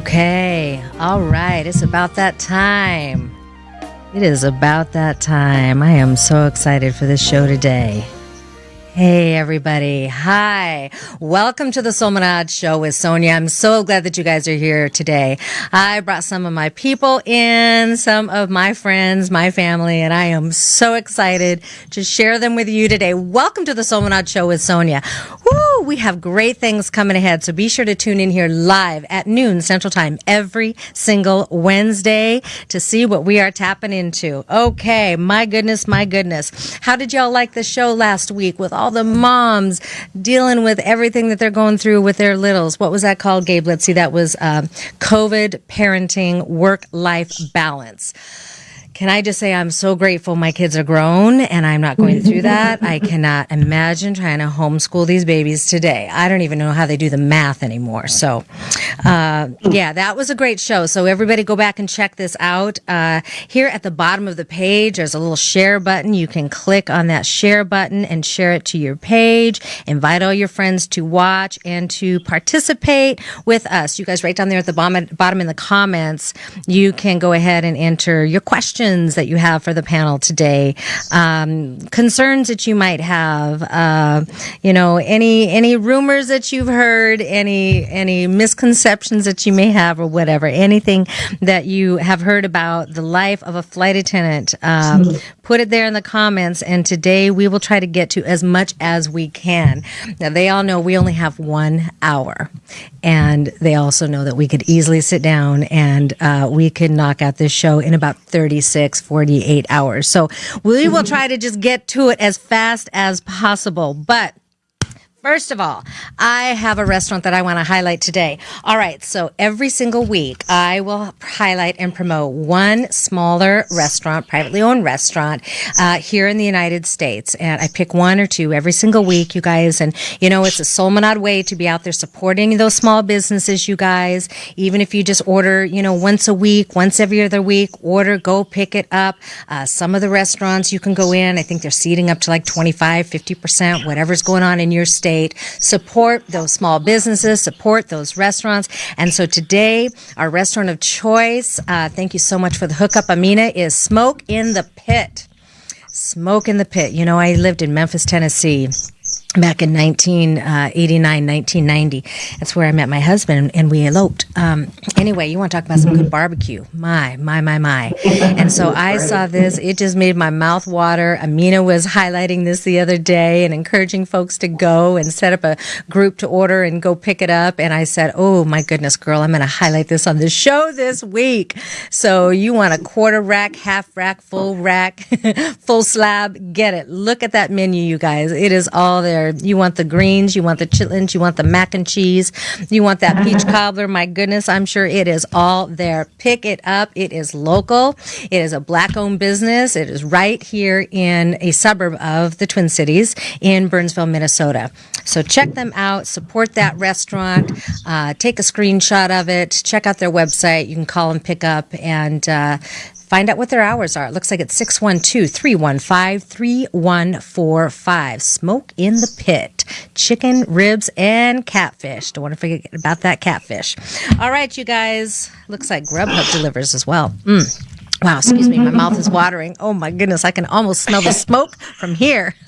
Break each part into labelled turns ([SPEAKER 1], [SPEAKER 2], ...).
[SPEAKER 1] Okay. All right. It's about that time. It is about that time. I am so excited for this show today. Hey, everybody. Hi. Welcome to the Soulmanad Show with Sonia. I'm so glad that you guys are here today. I brought some of my people in, some of my friends, my family, and I am so excited to share them with you today. Welcome to the Soulmanad Show with Sonia. Woo! We have great things coming ahead, so be sure to tune in here live at noon Central Time every single Wednesday to see what we are tapping into. Okay. My goodness, my goodness. How did y'all like the show last week with all the moms dealing with everything that they're going through with their littles. What was that called, Gabe? Let's see. That was uh, COVID parenting work life balance. Can I just say I'm so grateful my kids are grown and I'm not going through that. I cannot imagine trying to homeschool these babies today. I don't even know how they do the math anymore. So, uh, yeah, that was a great show. So everybody go back and check this out. Uh, here at the bottom of the page, there's a little share button. You can click on that share button and share it to your page. Invite all your friends to watch and to participate with us. You guys right down there at the bottom, bottom in the comments, you can go ahead and enter your questions questions that you have for the panel today, um, concerns that you might have, uh, you know, any any rumors that you've heard, any any misconceptions that you may have, or whatever, anything that you have heard about the life of a flight attendant. Um, put it there in the comments, and today we will try to get to as much as we can. Now they all know we only have one hour, and they also know that we could easily sit down and uh, we could knock out this show in about 36, 48 hours. So we will mm-hmm. try to just get to it as fast as possible. But First of all, I have a restaurant that I want to highlight today. All right, so every single week I will highlight and promote one smaller restaurant, privately owned restaurant uh, here in the United States, and I pick one or two every single week, you guys. And you know, it's a Soulmanad way to be out there supporting those small businesses, you guys. Even if you just order, you know, once a week, once every other week, order, go pick it up. Uh, some of the restaurants you can go in. I think they're seating up to like 25, 50 percent, whatever's going on in your state state, support those small businesses, support those restaurants. And so today, our restaurant of choice, uh, thank you so much for the hookup, Amina, is Smoke in the Pit. Smoke in the Pit. You know, I lived in Memphis, Tennessee back in 1989 1990 that's where i met my husband and we eloped. Um, anyway you want to talk about some good barbecue? My my my my. And so i saw this. It just made my mouth water. Amina was highlighting this the other day and encouraging folks to go and set up a group to order and go pick it up. And i said oh my goodness girl i'm going to highlight this on the show this week. So you want a quarter rack half rack full rack full slab? Get it. Look at that menu you guys. It is all there there. You want the greens, you want the chitlins, you want the mac and cheese, you want that peach cobbler. My goodness, I'm sure it is all there. Pick it up. It is local. It is a black owned business. It is right here in a suburb of the Twin Cities in Burnsville, Minnesota. So check them out, support that restaurant, uh, take a screenshot of it, check out their website. You can call and pick up and uh, Find out what their hours are. It looks like it's 612 315 3145. Smoke in the Pit. Chicken, ribs, and catfish. Don't want to forget about that catfish. All right, you guys. Looks like Grubhub delivers as well. Mm. Wow, excuse me, my mouth is watering. Oh my goodness, I can almost smell the smoke from here.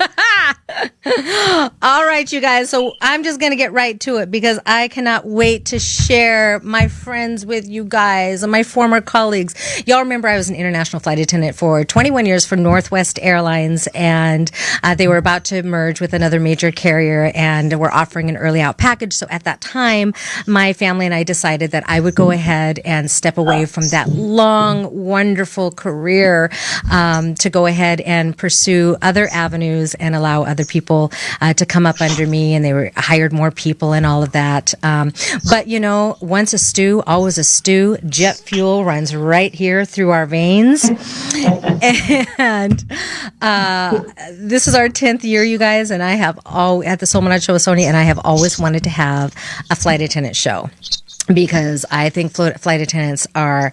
[SPEAKER 1] All right, you guys. So I'm just going to get right to it because I cannot wait to share my friends with you guys and my former colleagues. Y'all remember I was an international flight attendant for 21 years for Northwest Airlines, and uh, they were about to merge with another major carrier and were offering an early out package. So at that time, my family and I decided that I would go ahead and step away from that long, wonderful wonderful career um, to go ahead and pursue other avenues and allow other people uh, to come up under me. And they were hired more people and all of that. Um, but you know, once a stew, always a stew. Jet fuel runs right here through our veins, and uh, this is our tenth year, you guys. And I have all at the Soulmanad Show with Sony, and I have always wanted to have a flight attendant show because I think flight attendants are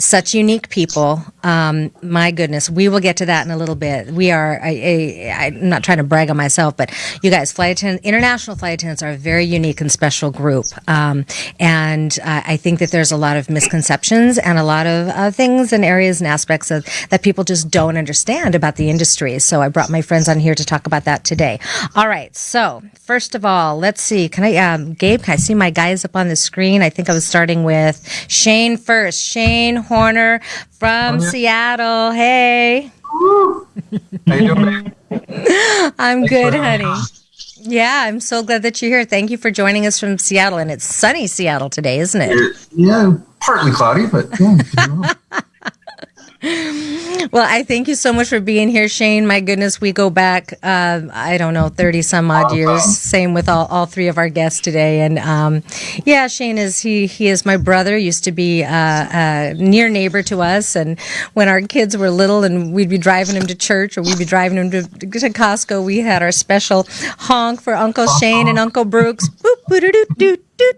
[SPEAKER 1] such unique people. Um, my goodness, we will get to that in a little bit. We are, I, I'm not trying to brag on myself, but you guys, flight attendants, international flight attendants are a very unique and special group. Um, and uh, I think that there's a lot of misconceptions and a lot of uh, things and areas and aspects of that people just don't understand about the industry. So I brought my friends on here to talk about that today. All right. So first of all, let's see. Can I, um, Gabe, can I see my guys up on the screen? I think I was starting with Shane first. Shane Horner from. Seattle. Hey.
[SPEAKER 2] How you doing.
[SPEAKER 1] I'm
[SPEAKER 2] Thanks
[SPEAKER 1] good,
[SPEAKER 2] uh,
[SPEAKER 1] honey.
[SPEAKER 2] us.
[SPEAKER 1] Yeah, I'm so glad that you're here. Thank you for joining us from Seattle. And it's sunny Seattle today, isn't it?
[SPEAKER 2] Yeah, partly cloudy, but yeah. well.
[SPEAKER 1] I thank you so much for being here, Shane. My goodness, we go back, uh, I don't know, 30 some odd years. Same with all, all three of our guests today. And, um, yeah, Shane is, he, he is my brother, used to be, uh, a near neighbor to us. And when our kids were little and we'd be driving him to church or we'd be driving him to, to Costco, we had our special honk for Uncle Shane and Uncle Brooks. Boop, boo, doo, doo, doo, doo,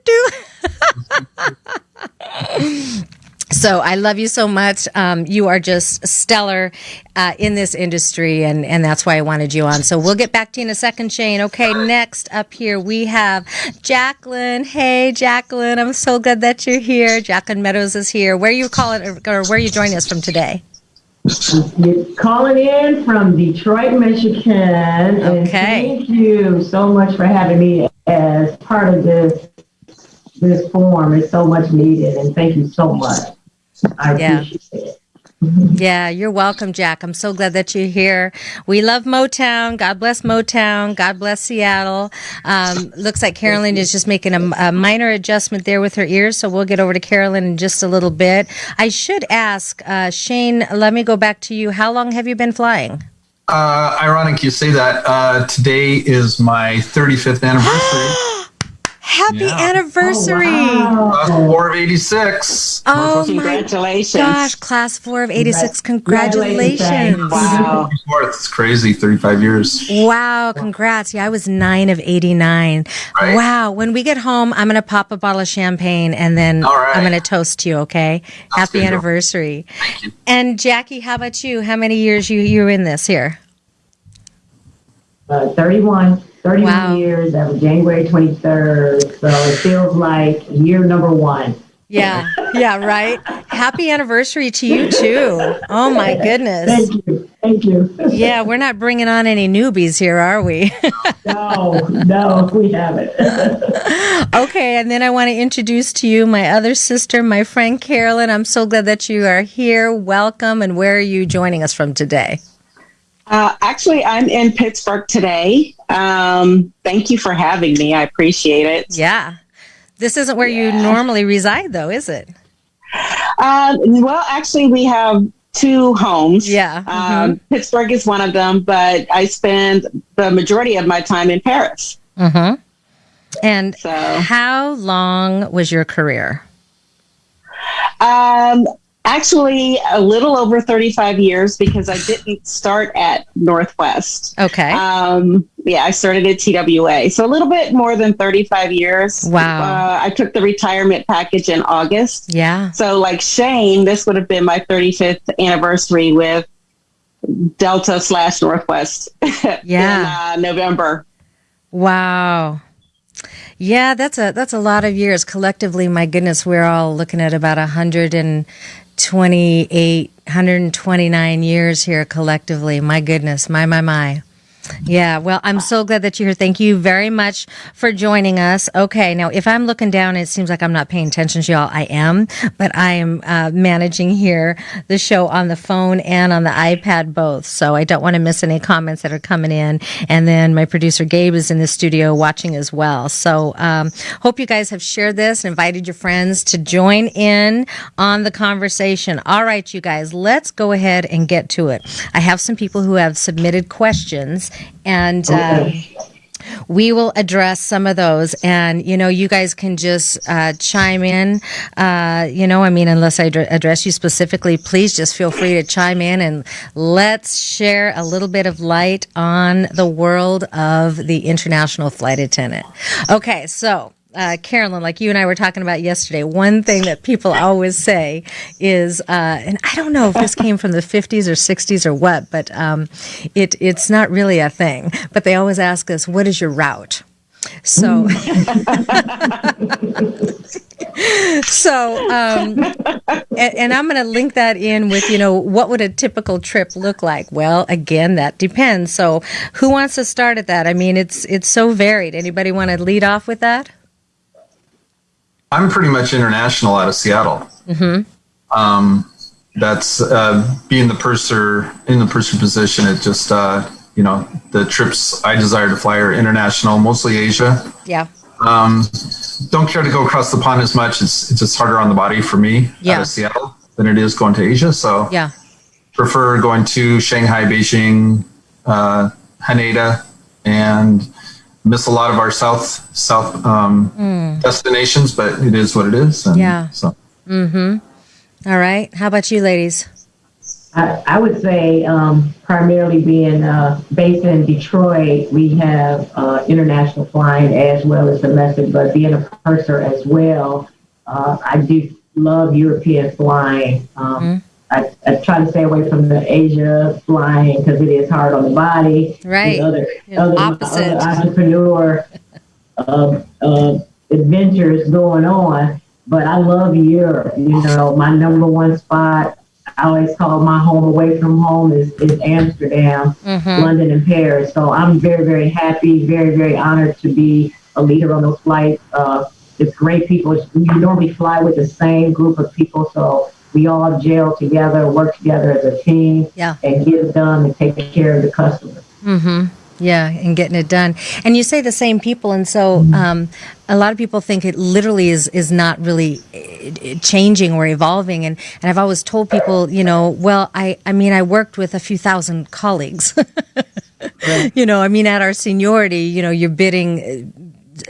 [SPEAKER 1] doo. So I love you so much. Um, you are just stellar uh, in this industry, and, and that's why I wanted you on. So we'll get back to you in a second, Shane. Okay, next up here we have Jacqueline. Hey, Jacqueline, I'm so glad that you're here. Jacqueline Meadows is here. Where are you calling, or where are you joining us from today?
[SPEAKER 3] Calling in from Detroit, Michigan.
[SPEAKER 1] Okay.
[SPEAKER 3] thank you so much for having me as part of this this forum. It's so much needed, and thank you so much. I
[SPEAKER 1] Yeah.
[SPEAKER 3] appreciate it.
[SPEAKER 1] Yeah, you're welcome, Jack. I'm so glad that you're here. We love Motown. God bless Motown. God bless Seattle. Um, looks like Carolyn is just making a, a minor adjustment there with her ears, so we'll get over to Carolyn in just a little bit. I should ask, uh, Shane, let me go back to you. How long have you been flying?
[SPEAKER 2] Uh, ironic you say that. Uh, today is my 35th anniversary.
[SPEAKER 1] Happy
[SPEAKER 2] Yeah.
[SPEAKER 1] anniversary.
[SPEAKER 3] Oh,
[SPEAKER 2] Class
[SPEAKER 3] wow.
[SPEAKER 2] four of 86.
[SPEAKER 1] Oh, my
[SPEAKER 4] Congratulations.
[SPEAKER 1] gosh, class four of 86.
[SPEAKER 3] Congratulations.
[SPEAKER 1] Congratulations.
[SPEAKER 4] Wow.
[SPEAKER 2] It's crazy. 35 years.
[SPEAKER 1] Wow, congrats. Yeah, I was nine of 89.
[SPEAKER 2] Right.
[SPEAKER 1] Wow. When we get home, I'm going to pop a bottle of champagne and then
[SPEAKER 2] All right.
[SPEAKER 1] I'm going to toast you, okay? Happy
[SPEAKER 2] good, Joe.
[SPEAKER 1] anniversary.
[SPEAKER 2] Thank you.
[SPEAKER 1] And Jackie, how about you? How many years you you were in this here?
[SPEAKER 3] Uh, 31, 31
[SPEAKER 1] Wow.
[SPEAKER 3] years. That was January 23rd. So it feels like year number one.
[SPEAKER 1] Yeah. Yeah, right. Happy anniversary to you too. Oh my goodness.
[SPEAKER 3] Thank you. Thank you.
[SPEAKER 1] Yeah, we're not bringing on any newbies here, are we?
[SPEAKER 3] no, no, we haven't.
[SPEAKER 1] Okay, and then I want to introduce to you my other sister, my friend Carolyn. I'm so glad that you are here. Welcome. And where are you joining us from today?
[SPEAKER 4] Uh, actually, I'm in Pittsburgh today. Um, thank you for having me. I appreciate it.
[SPEAKER 1] Yeah. This isn't where you normally reside, though, is it?
[SPEAKER 4] Um, well, actually, we have two homes.
[SPEAKER 1] Yeah.
[SPEAKER 4] Um, Pittsburgh is one of them, but I spend the majority of my time in Paris.
[SPEAKER 1] Mm-hmm. And
[SPEAKER 4] So,
[SPEAKER 1] how long was your career?
[SPEAKER 4] um, actually, a little over 35 years because I didn't start at Northwest.
[SPEAKER 1] Okay.
[SPEAKER 4] Um, yeah, I started at TWA. So a little bit more than 35 years.
[SPEAKER 1] Wow.
[SPEAKER 4] Uh, I took the retirement package in August.
[SPEAKER 1] yeah.
[SPEAKER 4] So, like Shane, this would have been my 35th anniversary with Delta slash Northwest
[SPEAKER 1] Yeah.
[SPEAKER 4] in uh, November.
[SPEAKER 1] Wow. Yeah, that's a that's a lot of years collectively. My goodness, we're all looking at about 128, 129 years here collectively. My goodness, my my my. Yeah, well, I'm so glad that you're here. Thank you very much for joining us. Okay, now if I'm looking down, it seems like I'm not paying attention to y'all. I am, but I am uh, managing here the show on the phone and on the iPad both. So I don't want to miss any comments that are coming in. And then my producer Gabe is in the studio watching as well. So um, hope you guys have shared this and invited your friends to join in on the conversation. All right, you guys, let's go ahead and get to it. I have some people who have submitted questions and. Uh,
[SPEAKER 3] Okay.
[SPEAKER 1] we will address some of those and you know you guys can just uh, chime in uh, you know i mean unless i dr- address you specifically please just feel free to chime in and let's share a little bit of light on the world of the international flight attendant okay so uh, Carolyn, like you and I were talking about yesterday, one thing that people always say is, uh, and I don't know if this came from the 50s or 60s or what, but um, it, it's not really a thing. But they always ask us, what is your route? So, so, um, and, and, I'm going to link that in with, you know, what would a typical trip look like? Well, again, that depends. So, who wants to start at that? I mean, it's it's so varied. Anybody want to lead off with that?
[SPEAKER 2] I'm pretty much international out of Seattle. Mm-hmm. Um, that's uh, being the purser in the purser position. It just uh, you know the trips I desire to fly are international, mostly Asia.
[SPEAKER 1] Yeah.
[SPEAKER 2] Um, don't care to go across the pond as much. It's it's just harder on the body for me
[SPEAKER 1] yeah.
[SPEAKER 2] out of Seattle than it is going to Asia. So
[SPEAKER 1] yeah,
[SPEAKER 2] prefer going to Shanghai, Beijing, uh, Haneda, and miss a lot of our south south um, mm. destinations, but it is what it is.
[SPEAKER 1] And yeah. So. Mm-hmm. All right. How about you, ladies?
[SPEAKER 3] I, I would say um, primarily being uh, based in Detroit, we have uh, international flying as well as domestic, but being a purser as well, uh, I do love European flying. Um, mm-hmm. I, I, try to stay away from the Asia flying because it is hard on the body.
[SPEAKER 1] Right.
[SPEAKER 3] The Other, other,
[SPEAKER 1] opposite.
[SPEAKER 3] other entrepreneur uh, uh, adventures going on. But I love Europe. You know, my number one spot I always call my home away from home is, is Amsterdam, mm-hmm. London, and Paris. So I'm very, very happy, very, very honored to be a leader on those flights. Uh, it's great people. You normally fly with the same group of people, so we all gel together, work together as a team,
[SPEAKER 1] yeah.
[SPEAKER 3] and get it done and take care of the customer.
[SPEAKER 1] Mm-hmm. Yeah, and getting it done. And you say the same people, and so um, a lot of people think it literally is is not really eh, changing or evolving. And and I've always told people, you know, well, I I mean, I worked with a few thousand colleagues. You know, I mean, at our seniority, you know, you're bidding eh,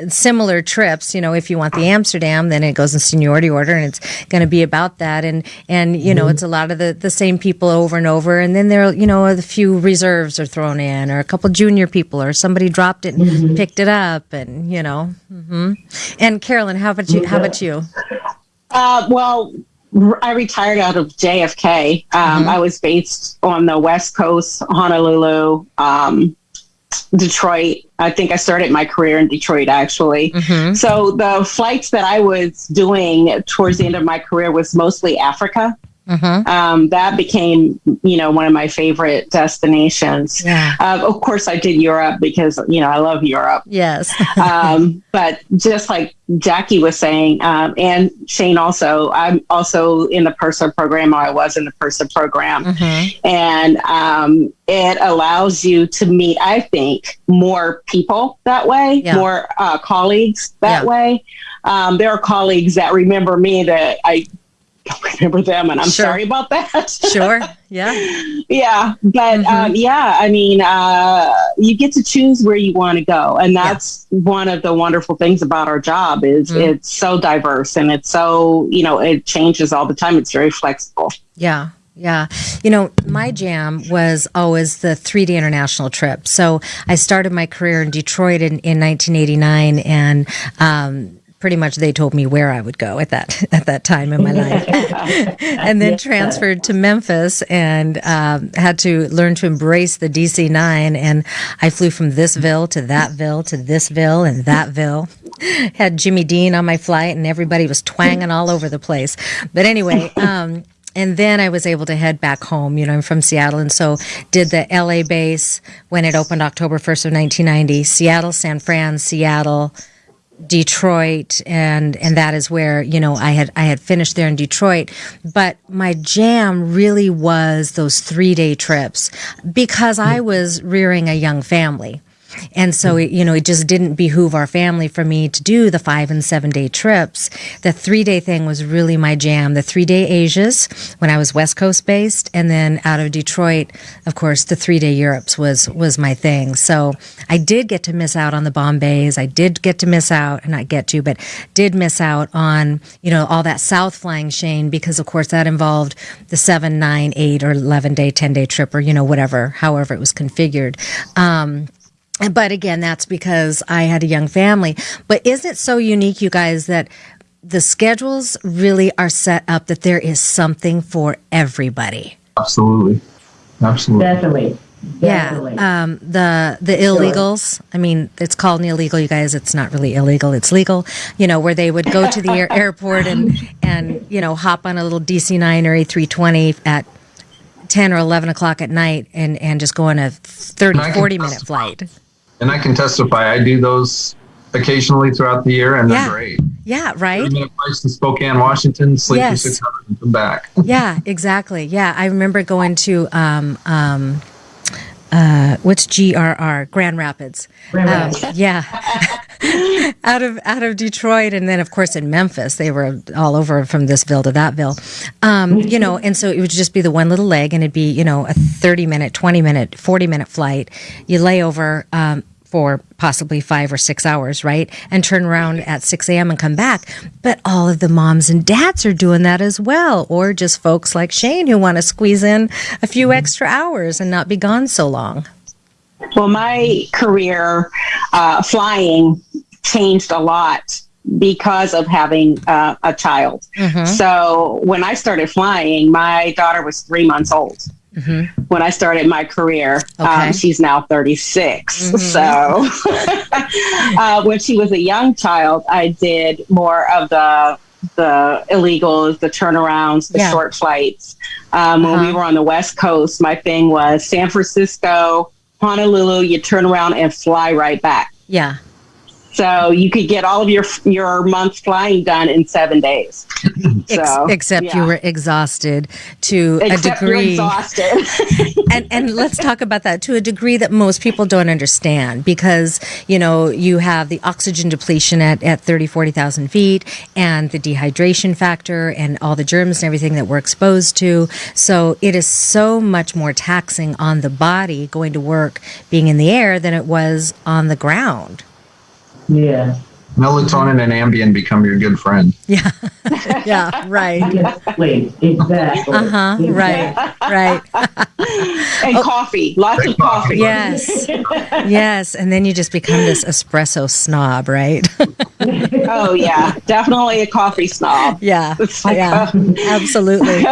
[SPEAKER 1] similar trips. You know, if you want the Amsterdam, then it goes in seniority order, and it's going to be about that. And and you know, mm-hmm. it's a lot of the the same people over and over. And then there, you know, a few reserves are thrown in, or a couple junior people, or somebody dropped it and mm-hmm. picked it up, and you know. Mm-hmm. And Carolyn, how about you? How about you?
[SPEAKER 4] Uh, well, I retired out of JFK. Um, mm-hmm. I was based on the West Coast, Honolulu, um, Detroit. I think I started my career in Detroit actually. Mm-hmm. So the flights that I was doing towards the end of my career was mostly Africa. Mm-hmm. Um, that became, you know, one of my favorite destinations.
[SPEAKER 1] Yeah.
[SPEAKER 4] Uh, of course, I did Europe because, you know, I love Europe.
[SPEAKER 1] Yes.
[SPEAKER 4] um, but just like Jackie was saying, um, and Shane also, I'm also in the purser program, or I was in the purser program. Mm-hmm. And um, it allows you to meet, I think, more people that way, yeah. more uh, colleagues that yeah. way. Um, there are colleagues that remember me that I don't remember them, and I'm sure. sorry about that.
[SPEAKER 1] sure. Yeah.
[SPEAKER 4] Yeah. But mm-hmm. um, yeah, I mean, uh, you get to choose where you want to go, and that's yeah. one of the wonderful things about our job is mm-hmm. it's so diverse and it's so you know it changes all the time. It's very flexible.
[SPEAKER 1] Yeah. Yeah. You know, my jam was always the 3D international trip. So I started my career in Detroit in, in 1989 and, um, pretty much they told me where I would go at that at that time in my life, and then transferred to Memphis and um, had to learn to embrace the DC nine. And I flew from thisville to thatville to thisville and thatville. Had Jimmy Dean on my flight, and everybody was twanging all over the place. But anyway. Um, and then I was able to head back home. You know, I'm from Seattle, and so did the LA base when it opened October 1st of 1990. Seattle, San Fran, Seattle, Detroit and and that is where you know I had I had finished there in Detroit. But my jam really was those 3 day trips because I mm. was rearing a young family and so, you know, it just didn't behoove our family for me to do the five and seven day trips. The three day thing was really my jam. The three day Asias when I was West Coast based. And then out of Detroit, of course, the three day Europes was, was my thing. So I did get to miss out on the Bombays. I did get to miss out, and not get to, but did miss out on, you know, all that South flying Shane because of course that involved the seven, nine, eight or 11 day, 10 day trip or, you know, whatever, however it was configured. Um, but again, that's because I had a young family. But isn't it so unique, you guys, that the schedules really are set up that there is something for everybody?
[SPEAKER 2] Absolutely. Absolutely.
[SPEAKER 3] Definitely. Definitely.
[SPEAKER 1] Yeah, um, the the illegals. I mean, it's called an illegal, you guys. It's not really illegal; it's legal. You know, where they would go to the air, airport and and you know hop on a little DC nine or A three twenty at ten or eleven o'clock at night and and just go on a 30,
[SPEAKER 2] And I can
[SPEAKER 1] 40 minute flight.
[SPEAKER 2] And I can testify, I do those occasionally throughout the year, and
[SPEAKER 1] Yeah.
[SPEAKER 2] they're great.
[SPEAKER 1] Yeah, right.
[SPEAKER 2] 30 minute flights to Spokane, Washington, sleep
[SPEAKER 1] Yes.
[SPEAKER 2] for six hours and come back.
[SPEAKER 1] Yeah, exactly. Yeah, I remember going to um um uh what's GRR Grand Rapids.
[SPEAKER 3] Grand
[SPEAKER 1] Um,
[SPEAKER 3] Rapids.
[SPEAKER 1] yeah. out of out of Detroit and then of course in Memphis they were all over from this ville to that ville. Um, you know, and so it would just be the one little leg and it'd be, you know, a 30 minute, 20 minute, 40 minute flight. You lay over um for possibly five or six hours, right? And turn around at 6 a.m. and come back. But all of the moms and dads are doing that as well, or just folks like Shane who want to squeeze in a few extra hours and not be gone so long.
[SPEAKER 4] Well, my career uh, flying changed a lot because of having uh, a child. So when I started flying, my daughter was three months old. When I started my career,
[SPEAKER 1] Okay.
[SPEAKER 4] um, she's now 36. So uh, when she was a young child, I did more of the the illegals, the turnarounds, the
[SPEAKER 1] Yeah.
[SPEAKER 4] short flights. Um, When we
[SPEAKER 1] Uh-huh.
[SPEAKER 4] were on the West Coast, my thing was San Francisco, Honolulu. You turn around and fly right back.
[SPEAKER 1] Yeah.
[SPEAKER 4] So you could get all of your your month flying done in seven days. So,
[SPEAKER 1] except you were exhausted to
[SPEAKER 4] Except
[SPEAKER 1] a degree.
[SPEAKER 4] exhausted.
[SPEAKER 1] and and let's talk about that to a degree that most people don't understand because you know you have the oxygen depletion at, at 30 40,000 feet and the dehydration factor and all the germs and everything that we're exposed to so it is so much more taxing on the body going to work being in the air than it was on the ground
[SPEAKER 3] Yeah.
[SPEAKER 2] Melatonin and Ambien become your good friend.
[SPEAKER 1] yeah yeah right
[SPEAKER 3] Exactly. Exactly.
[SPEAKER 1] uh-huh right right
[SPEAKER 4] and coffee, lots
[SPEAKER 2] Drink
[SPEAKER 4] of coffee.
[SPEAKER 1] yes yes and then you just become this espresso snob right
[SPEAKER 4] Oh yeah, definitely a coffee snob.
[SPEAKER 1] Yeah,
[SPEAKER 4] like,
[SPEAKER 1] yeah,
[SPEAKER 4] uh,
[SPEAKER 1] absolutely.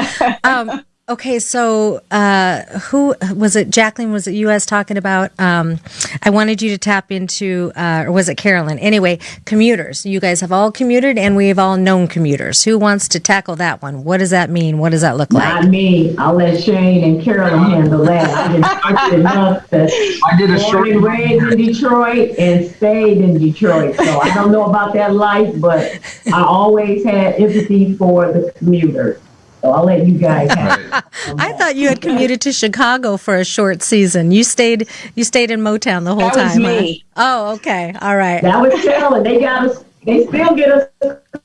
[SPEAKER 1] Um, okay, so uh, who was it? Jacqueline, was it you? I was talking about. Um, I wanted you to tap into, uh, or was it Carolyn? Anyway, commuters. You guys have all commuted, and we've all known commuters. Who wants to tackle that one? What does that mean? What does that look like?
[SPEAKER 3] Not me. I'll let Shane and Carolyn handle that. I just I did enough to
[SPEAKER 2] I did a
[SPEAKER 3] born
[SPEAKER 2] short.
[SPEAKER 3] and raised in Detroit and stayed in Detroit. So I don't know about that life, but I always had empathy for the commuters. So I'll let you guys have.
[SPEAKER 1] I thought you had commuted to Chicago for a short season. You stayed. You stayed in Motown the whole
[SPEAKER 4] That was
[SPEAKER 1] time. huh?
[SPEAKER 4] me.
[SPEAKER 1] Oh, okay. All right.
[SPEAKER 3] That was Carolyn. They got us. They still get us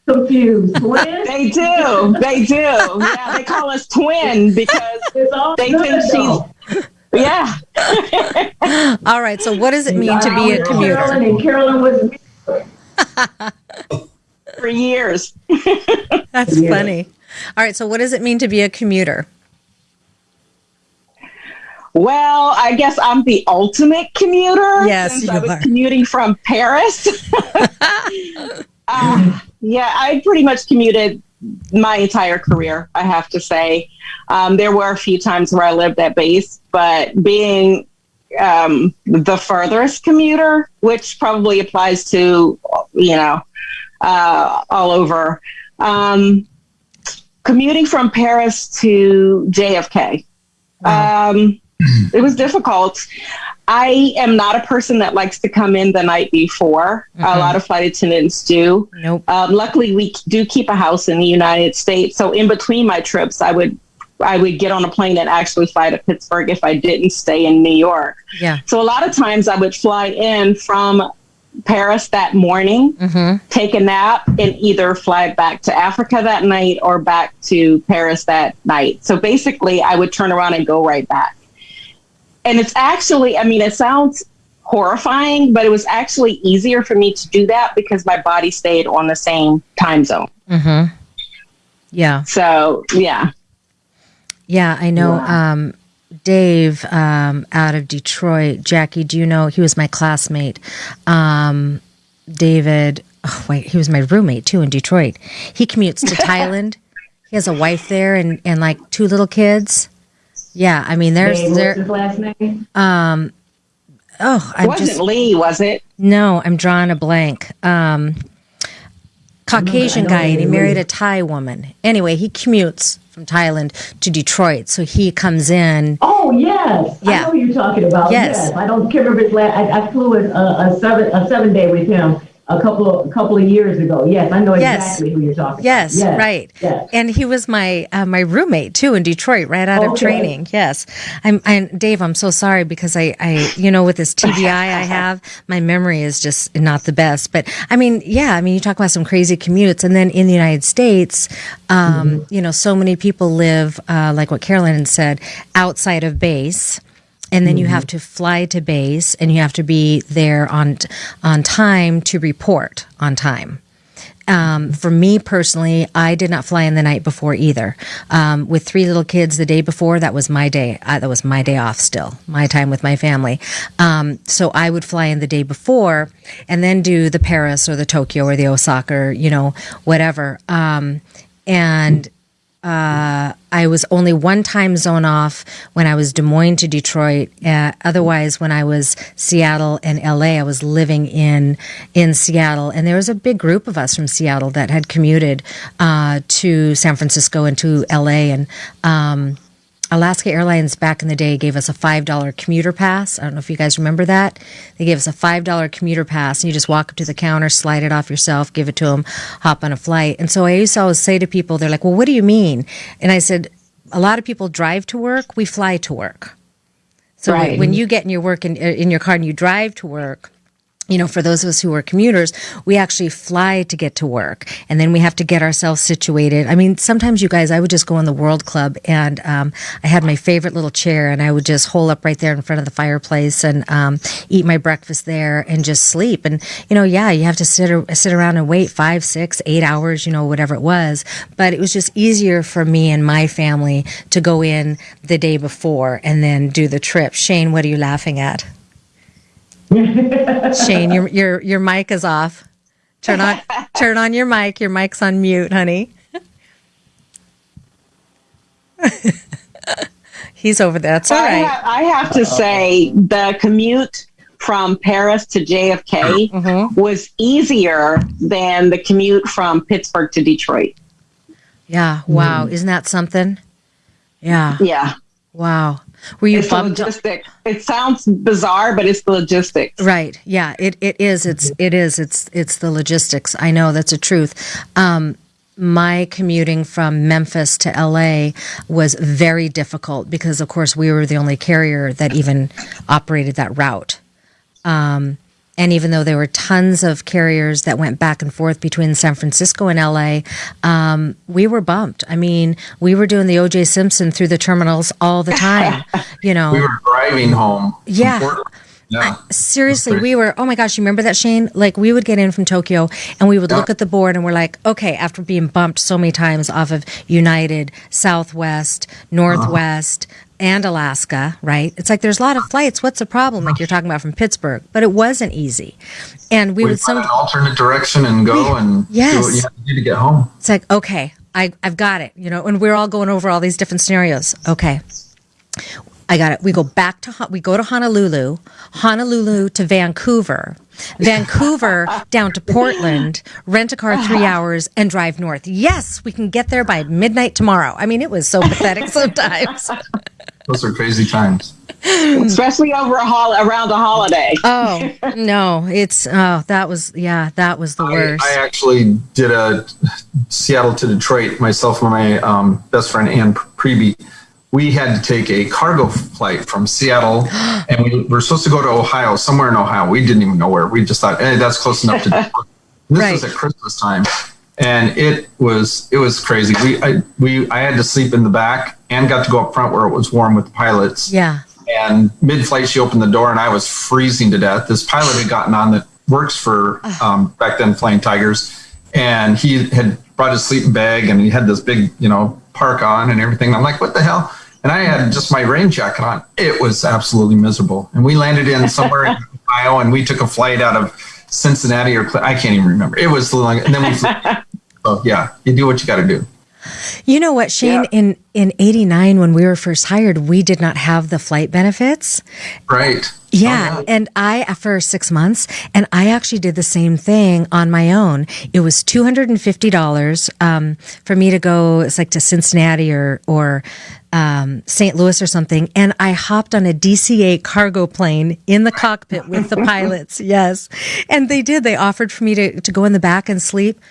[SPEAKER 3] confused. Twins.
[SPEAKER 4] They do, they do. Yeah, they call us twin because
[SPEAKER 3] It's all
[SPEAKER 4] they think
[SPEAKER 3] though.
[SPEAKER 4] she's. Yeah,
[SPEAKER 1] All right. So, what does it mean to be a commuter?
[SPEAKER 3] Carolyn
[SPEAKER 1] commuter?
[SPEAKER 3] and Carolyn was
[SPEAKER 4] for years.
[SPEAKER 1] That's
[SPEAKER 3] Yeah.
[SPEAKER 1] funny. All right. So, what does it mean to be a commuter?
[SPEAKER 4] Well, I guess I'm the ultimate commuter.
[SPEAKER 1] Yes,
[SPEAKER 4] since
[SPEAKER 1] you
[SPEAKER 4] I was
[SPEAKER 1] are.
[SPEAKER 4] commuting from Paris. Uh, yeah, I pretty much commuted my entire career. I have to say, um, there were a few times where I lived at base, but being um, the furthest commuter, which probably applies to you know uh, all over. Um, commuting from Paris to JFK. Um, it was difficult. I am not a person that likes to come in the night before. A lot of flight attendants do.
[SPEAKER 1] Nope.
[SPEAKER 4] Um, luckily, we do keep a house in the United States, so in between my trips, I would I would get on a plane and actually fly to Pittsburgh if I didn't stay in New York.
[SPEAKER 1] Yeah.
[SPEAKER 4] So a lot of times, I would fly in from Paris that morning,
[SPEAKER 1] Mm-hmm.
[SPEAKER 4] take a nap, and either fly back to Africa that night or back to Paris that night. So basically, I would turn around and go right back. And it's actually, I mean, it sounds horrifying, but it was actually easier for me to do that because my body stayed on the same time zone.
[SPEAKER 1] Mm-hmm. Yeah.
[SPEAKER 4] So, yeah.
[SPEAKER 1] Yeah, I know.
[SPEAKER 3] Wow.
[SPEAKER 1] Um, Dave um, out of Detroit. Jackie, do you know he was my classmate? Um, David, oh, wait, he was my roommate too in Detroit. He commutes to Thailand. He has a wife there and, and like two little kids. Yeah, I mean, there's
[SPEAKER 3] Dave,
[SPEAKER 1] there.
[SPEAKER 3] last name?
[SPEAKER 1] Oh, I'm
[SPEAKER 4] wasn't
[SPEAKER 1] just
[SPEAKER 4] Lee, was it?
[SPEAKER 1] no, I'm drawing a blank. Um, Caucasian guy, and he married a Thai woman. Anyway, he commutes from Thailand to Detroit, so he comes in.
[SPEAKER 3] Oh yes,
[SPEAKER 1] Yeah.
[SPEAKER 3] I know you're talking about.
[SPEAKER 1] Yes.
[SPEAKER 3] Yes, I don't remember his last. I, I flew a, a, a seven a seven day with him a couple of a couple of years ago. Yes, I know
[SPEAKER 1] Yes.
[SPEAKER 3] exactly who you're talking about.
[SPEAKER 1] Yes, right.
[SPEAKER 3] Yes.
[SPEAKER 1] And he was my uh, my roommate too in Detroit, right out of training. Yes, I'm. And Dave, I'm so sorry because I, I, you know, with this TBI I have, my memory is just not the best. But I mean, yeah, I mean, you talk about some crazy commutes, and then in the United States, um, you know, so many people live, uh, like what Carolyn said, outside of base and then you have to fly to base and you have to be there on on time to report on time um, for me personally, I did not fly in the night before either. Um, with three little kids the day before, that was my day. Uh, that was my day off still, my time with my family. Um, so I would fly in the day before and then do the Paris or the Tokyo or the Osaka, or, you know, whatever. Um, and uh, I was only one time zone off when I was Des Moines to Detroit. Uh, otherwise, when I was Seattle and LA, I was living in in Seattle, and there was a big group of us from Seattle that had commuted uh, to San Francisco and to LA, and um, Alaska Airlines back in the day gave us a $5 commuter pass. I don't know if you guys remember that. They gave us a $5 commuter pass, and you just walk up to the counter, slide it off yourself, give it to them, hop on a flight. And so I used to always say to people, they're like, well, what do you mean? And I said, a lot of people drive to work, we fly to work. So
[SPEAKER 4] Right.
[SPEAKER 1] when you get in your work in, in your car and you drive to work, you know, for those of us who are commuters, we actually fly to get to work, and then we have to get ourselves situated. I mean, sometimes you guys, I would just go in the World Club, and um, I had my favorite little chair, and I would just hole up right there in front of the fireplace and um, eat my breakfast there and just sleep. And you know, yeah, you have to sit ar- sit around and wait five, six, eight hours, you know, whatever it was. But it was just easier for me and my family to go in the day before and then do the trip. Shane, what are you laughing at? Shane, your your your mic is off. Turn on turn on your mic. Your mic's on mute, honey. He's over there. That's all
[SPEAKER 4] I,
[SPEAKER 1] right.
[SPEAKER 4] ha- I have to say the commute from Paris to JFK
[SPEAKER 1] Mm-hmm.
[SPEAKER 4] was easier than the commute from Pittsburgh to Detroit.
[SPEAKER 1] Yeah. Wow. Isn't that something? Yeah.
[SPEAKER 4] Yeah.
[SPEAKER 1] Wow. Were you
[SPEAKER 4] It's the
[SPEAKER 1] bummed?
[SPEAKER 4] logistic. It sounds bizarre, but it's the logistics.
[SPEAKER 1] Right. Yeah. It, it is. It's it is. It's it's the logistics. I know that's a truth. Um, my commuting from Memphis to LA was very difficult because, of course, we were the only carrier that even operated that route. Um, and even though there were tons of carriers that went back and forth between San Francisco and LA, um, we were bumped. I mean, we were doing the OJ Simpson through the terminals all the time. You know,
[SPEAKER 2] We were driving home.
[SPEAKER 1] Yeah.
[SPEAKER 2] Yeah.
[SPEAKER 1] Seriously, we were, oh my gosh, you remember that, Shane? Like, we would get in from Tokyo and we would look at the board and we're like, okay, after being bumped so many times off of United, Southwest, Northwest, and Alaska, right? It's like there's a lot of flights. What's the problem? Like you're talking about from Pittsburgh, but it wasn't easy. And we
[SPEAKER 2] We
[SPEAKER 1] would some,
[SPEAKER 2] an alternate direction and go and
[SPEAKER 1] yes.
[SPEAKER 2] do what you have to do to get home.
[SPEAKER 1] it's like, okay, I, I've got it, you know, and we're all going over all these different scenarios. Okay. I got it. We go back to we go to Honolulu, Honolulu to Vancouver, Vancouver down to Portland, rent a car 3 hours and drive north. Yes, we can get there by midnight tomorrow. I mean, it was so pathetic sometimes.
[SPEAKER 2] Those are crazy times.
[SPEAKER 4] Especially over a hol- around a holiday.
[SPEAKER 1] Oh, no, it's oh, that was yeah, that was the
[SPEAKER 2] I,
[SPEAKER 1] worst.
[SPEAKER 2] I actually did a Seattle to Detroit. Myself and my um, best friend Ann Preby. We had to take a cargo flight from Seattle, and we were supposed to go to Ohio, somewhere in Ohio. We didn't even know where. We just thought, hey, that's close enough to. Detroit. This
[SPEAKER 1] Right.
[SPEAKER 2] was at Christmas time, and it was it was crazy. We I, we I had to sleep in the back and got to go up front where it was warm with the pilots.
[SPEAKER 1] yeah.
[SPEAKER 2] And mid flight, she opened the door and I was freezing to death. This pilot had gotten on that works for um, back then Flying Tigers. And he had brought his sleeping bag and he had this big, you know, park on and everything. I'm like, what the hell? And I had just my rain jacket on. It was absolutely miserable. And we landed in somewhere in Ohio, and we took a flight out of Cincinnati or I can't even remember. It was long, and then we. So yeah, you do what you got to do.
[SPEAKER 1] You know what, Shane? Yeah. In in '89, when we were first hired, we did not have the flight benefits.
[SPEAKER 2] Right.
[SPEAKER 1] Yeah, oh, and I for six months, and I actually did the same thing on my own. It was two hundred and fifty dollars um, for me to go. It's like to Cincinnati or or um, St. Louis or something, and I hopped on a DC-8 cargo plane in the cockpit with the pilots. Yes, and they did. They offered for me to to go in the back and sleep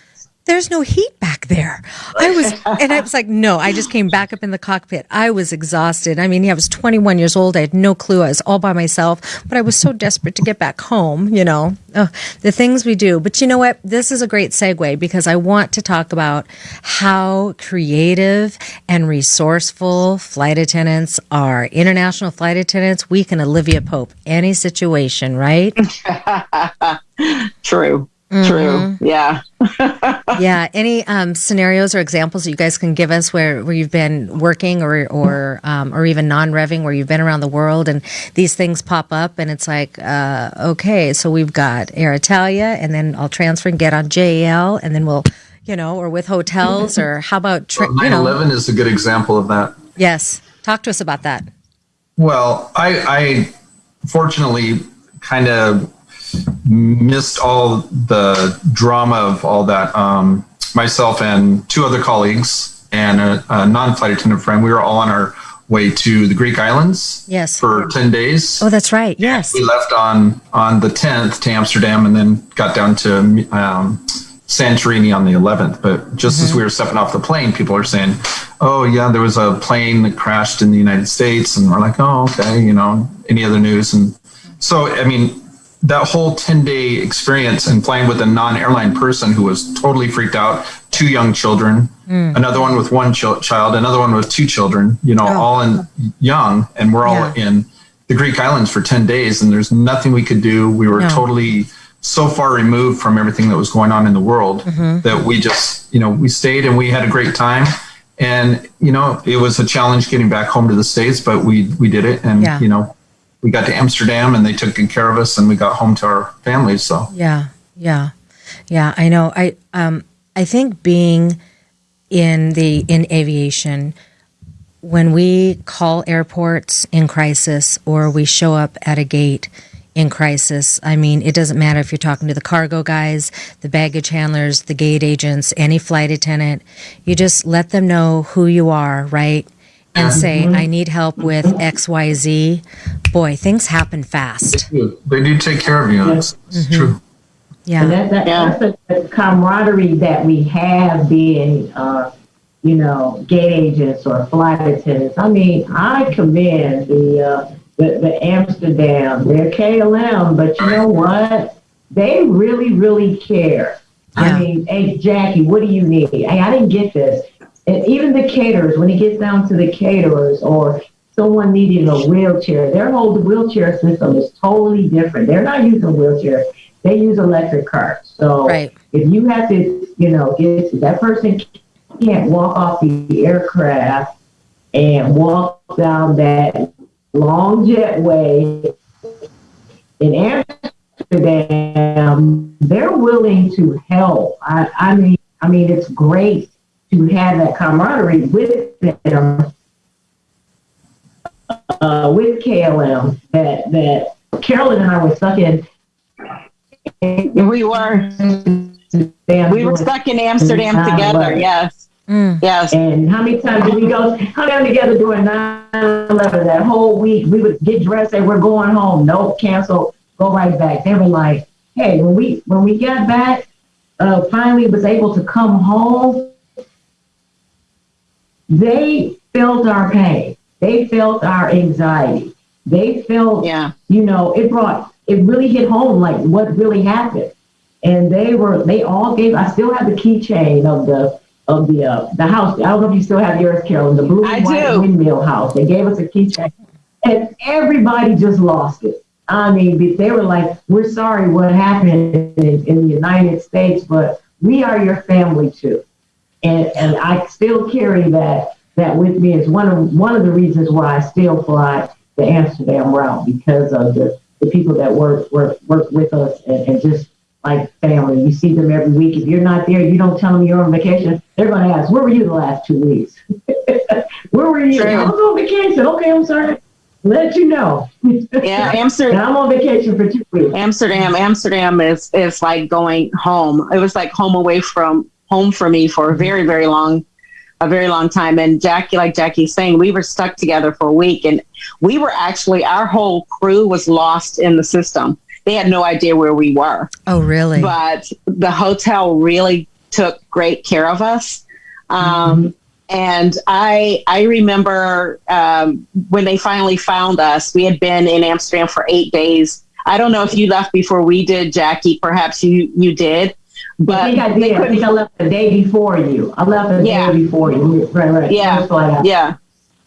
[SPEAKER 1] there's no heat back there. I was, and I was like, no, I just came back up in the cockpit. I was exhausted. I mean, yeah, I was 21 years old. I had no clue. I was all by myself, but I was so desperate to get back home, you know, oh, the things we do. But you know what? This is a great segue because I want to talk about how creative and resourceful flight attendants are. International flight attendants, we can Olivia Pope any situation, right?
[SPEAKER 4] True. Mm-hmm. True. Yeah.
[SPEAKER 1] yeah. Any um, scenarios or examples that you guys can give us where, where you've been working or or um, or even non-revving where you've been around the world and these things pop up and it's like, uh, okay, so we've got Alitalia and then I'll transfer and get on JAL and then we'll, you know, or with hotels or how about
[SPEAKER 2] tri- well, 9/11 you know. is a good example of that.
[SPEAKER 1] Yes. Talk to us about that.
[SPEAKER 2] Well, I, I fortunately kind of missed all the drama of all that. Um, myself and two other colleagues and a, a non-flight attendant friend, we were all on our way to the Greek islands.
[SPEAKER 1] Yes.
[SPEAKER 2] For ten days.
[SPEAKER 1] Oh, that's right. Yes.
[SPEAKER 2] We left on on the tenth to Amsterdam, and then got down to um, Santorini on the eleventh. But just mm-hmm. as we were stepping off the plane, people are saying, "Oh, yeah, there was a plane that crashed in the United States," and we're like, "Oh, okay." You know, any other news? And so, I mean, that whole 10 day experience and flying with a non airline person who was totally freaked out, two young children, mm. another one with one ch- child, another one with two children, you know, oh. all in young, and we're all yeah. in the Greek islands for 10 days, and there's nothing we could do. We were no. totally so far removed from everything that was going on in the world mm-hmm. that we just, you know, we stayed and we had a great time. And, you know, it was a challenge getting back home to the States, but we, we did it. And, yeah. you know, we got to Amsterdam and they took good care of us and we got home to our families. So
[SPEAKER 1] yeah, yeah, yeah. I know. I um I think being in the in aviation when we call airports in crisis or we show up at a gate in crisis. I mean, it doesn't matter if you're talking to the cargo guys, the baggage handlers, the gate agents, any flight attendant. You just let them know who you are, right? And say, I need help with XYZ, boy, things happen fast.
[SPEAKER 2] They do take care of you. That's, that's mm-hmm. true.
[SPEAKER 1] Yeah.
[SPEAKER 3] And that, that, yeah. That's the camaraderie that we have being, uh, you know, gate agents or flight attendants. I mean, I commend the, uh, the, the Amsterdam, their KLM, but you know what? They really, really care. Yeah. I mean, hey, Jackie, what do you need? Hey, I didn't get this and even the caterers, when it gets down to the caterers or someone needing a wheelchair, their whole wheelchair system is totally different. They're not using wheelchairs; they use electric carts. So
[SPEAKER 1] right.
[SPEAKER 3] if you have to, you know, get that person can't walk off the aircraft and walk down that long jetway in Amsterdam, they're willing to help. I, I mean, I mean, it's great to have that camaraderie with them, uh, with KLM, that, that Carolyn and I were stuck in.
[SPEAKER 4] We were. We were stuck in Amsterdam together, yes. Mm. Yes.
[SPEAKER 3] And how many times did we go hung out together during 9 11? That whole week, we would get dressed, say, We're going home. Nope, cancel, go right back. They were like, Hey, when we when we got back, uh, finally was able to come home, they felt our pain. They felt our anxiety. They felt, yeah. you know, it brought, it really hit home like what really happened. And they were, they all gave, I still have the keychain of the, of the, uh, the house. I don't know if you still have yours, Carolyn, the blue and white windmill house. They gave us a keychain and everybody just lost it. I mean, they were like, we're sorry what happened in, in the United States, but we are your family too. And, and I still carry that that with me is one of one of the reasons why I still fly the Amsterdam route because of the, the people that work work work with us and, and just like family. You see them every week. If you're not there, you don't tell them you're on vacation. They're going to ask, "Where were you the last two weeks? Where were you? I was on vacation. Okay, I'm sorry. Let you know.
[SPEAKER 4] yeah, Amsterdam.
[SPEAKER 3] I'm on vacation for two weeks.
[SPEAKER 4] Amsterdam, Amsterdam is is like going home. It was like home away from home for me for a very very long a very long time. And Jackie, like Jackie's saying, we were stuck together for a week and we were actually, our whole crew was lost in the system. They had no idea where we were.
[SPEAKER 1] Oh, really?
[SPEAKER 4] But the hotel really took great care of us. Um, mm-hmm. And I, I remember um, when they finally found us, we had been in Amsterdam for eight days. I don't know if you left before we did, Jackie. Perhaps you, you did.
[SPEAKER 3] But I think I did. I think I left the day before you. I left the yeah. day before you. Right, right.
[SPEAKER 4] Yeah, yeah,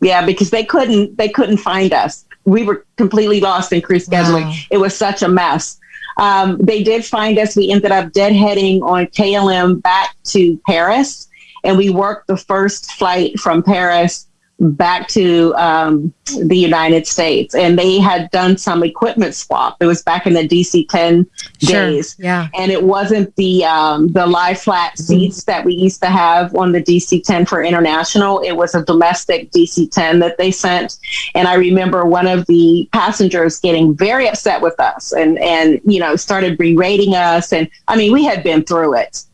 [SPEAKER 4] yeah. Because they couldn't, they couldn't find us. We were completely lost in crew scheduling. Wow. It was such a mess. Um, they did find us. We ended up deadheading on KLM back to Paris, and we worked the first flight from Paris back to um, the United States, and they had done some equipment swap. It was back in the DC ten sure. days,
[SPEAKER 1] yeah,
[SPEAKER 4] and it wasn't the um, the lie flat mm-hmm. seats that we used to have on the DC ten for international. It was a domestic DC ten that they sent, and I remember one of the passengers getting very upset with us, and and you know started berating us, and I mean we had been through it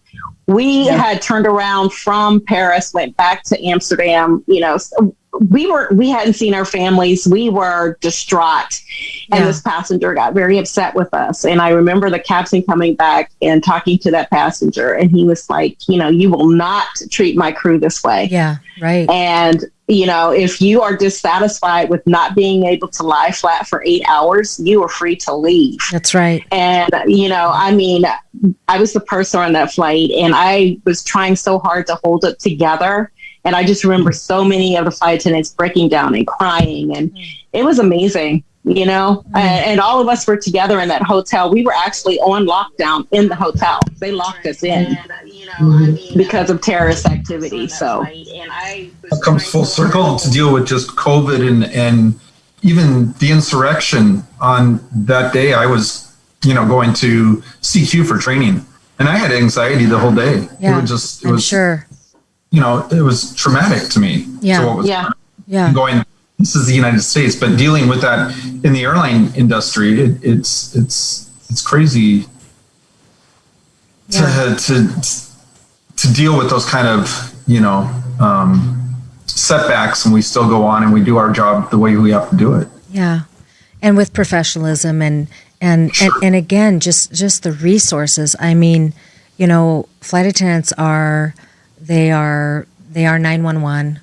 [SPEAKER 4] we yeah. had turned around from Paris, went back to Amsterdam. You know, we were we hadn't seen our families. We were distraught, and yeah. this passenger got very upset with us. And I remember the captain coming back and talking to that passenger, and he was like, "You know, you will not treat my crew this way."
[SPEAKER 1] Yeah, right.
[SPEAKER 4] And you know, if you are dissatisfied with not being able to lie flat for eight hours, you are free to leave.
[SPEAKER 1] That's right.
[SPEAKER 4] And, you know, I mean, I was the person on that flight and I was trying so hard to hold it together. And I just remember so many of the flight attendants breaking down and crying. And mm-hmm. it was amazing you know? Mm-hmm. and, and, all of us were together in that hotel. We were actually on lockdown in the hotel. They locked us in. You know, mm-hmm. because of terrorist activity so.
[SPEAKER 2] it comes full circle to deal with just covid and and even the insurrection on that day. I was you know going to cq for training. And i had anxiety the whole day.
[SPEAKER 1] Yeah,
[SPEAKER 2] it
[SPEAKER 1] was just it I'm was sure.
[SPEAKER 2] you know it was traumatic to me.
[SPEAKER 1] Yeah.
[SPEAKER 4] yeah.
[SPEAKER 1] yeah.
[SPEAKER 2] Going this is the United States, but dealing with that in the airline industry, it, it's it's it's crazy yeah. to to to deal with those kind of you know um, setbacks, and we still go on and we do our job the way we have to do it.
[SPEAKER 1] Yeah, and with professionalism and and sure. and, and again, just just the resources. I mean, you know, flight attendants are they are they are nine one one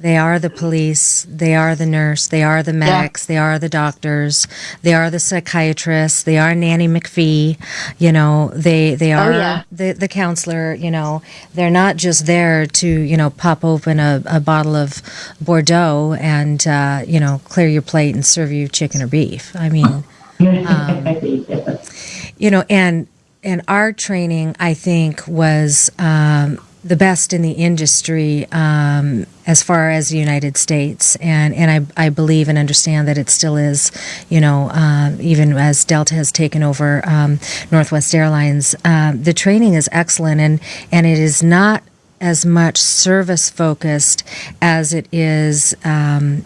[SPEAKER 1] they are the police. They are the nurse. They are the medics. Yeah. They are the doctors. They are the psychiatrists. They are Nanny McPhee. You know, they they oh, are oh, yeah. the the counselor. You know, they're not just there to you know pop open a, a bottle of Bordeaux and uh, you know clear your plate and serve you chicken or beef. I mean, um, you know, and and our training, I think, was. Um, the best in the industry um, as far as the United States, and and I, I believe and understand that it still is, you know, um, even as Delta has taken over um, Northwest Airlines, um, the training is excellent, and and it is not as much service focused as it is um,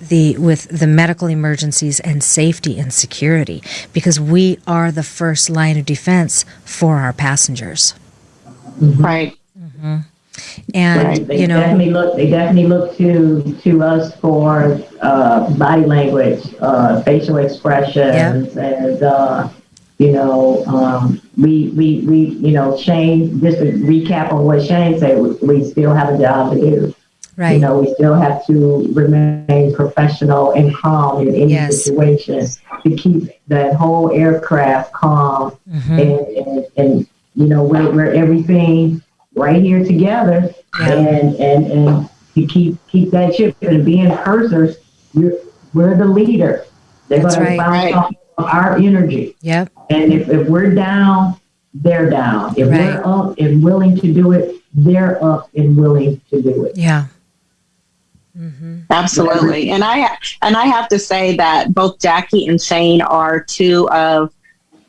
[SPEAKER 1] the with the medical emergencies and safety and security because we are the first line of defense for our passengers.
[SPEAKER 4] Mm-hmm. Right.
[SPEAKER 1] Mm-hmm. And right.
[SPEAKER 3] they
[SPEAKER 1] you know,
[SPEAKER 3] definitely look. They definitely look to to us for uh, body language, uh, facial expressions, yep. and uh, you know, um, we we we you know, Shane. Just to recap on what Shane said, we, we still have a job to do.
[SPEAKER 1] Right.
[SPEAKER 3] You know, we still have to remain professional and calm in any yes. situation to keep that whole aircraft calm mm-hmm. and, and, and, you know, where, where everything right here together yeah. and and and to keep keep that ship and being pursers, you're, we're the leader. They're going right. to bounce right. off our energy.
[SPEAKER 1] Yep.
[SPEAKER 3] And if, if we're down, they're down. If right. we're up and willing to do it, they're up and willing to do it.
[SPEAKER 1] Yeah.
[SPEAKER 4] Mm-hmm. Absolutely, and I and I have to say that both Jackie and Shane are two of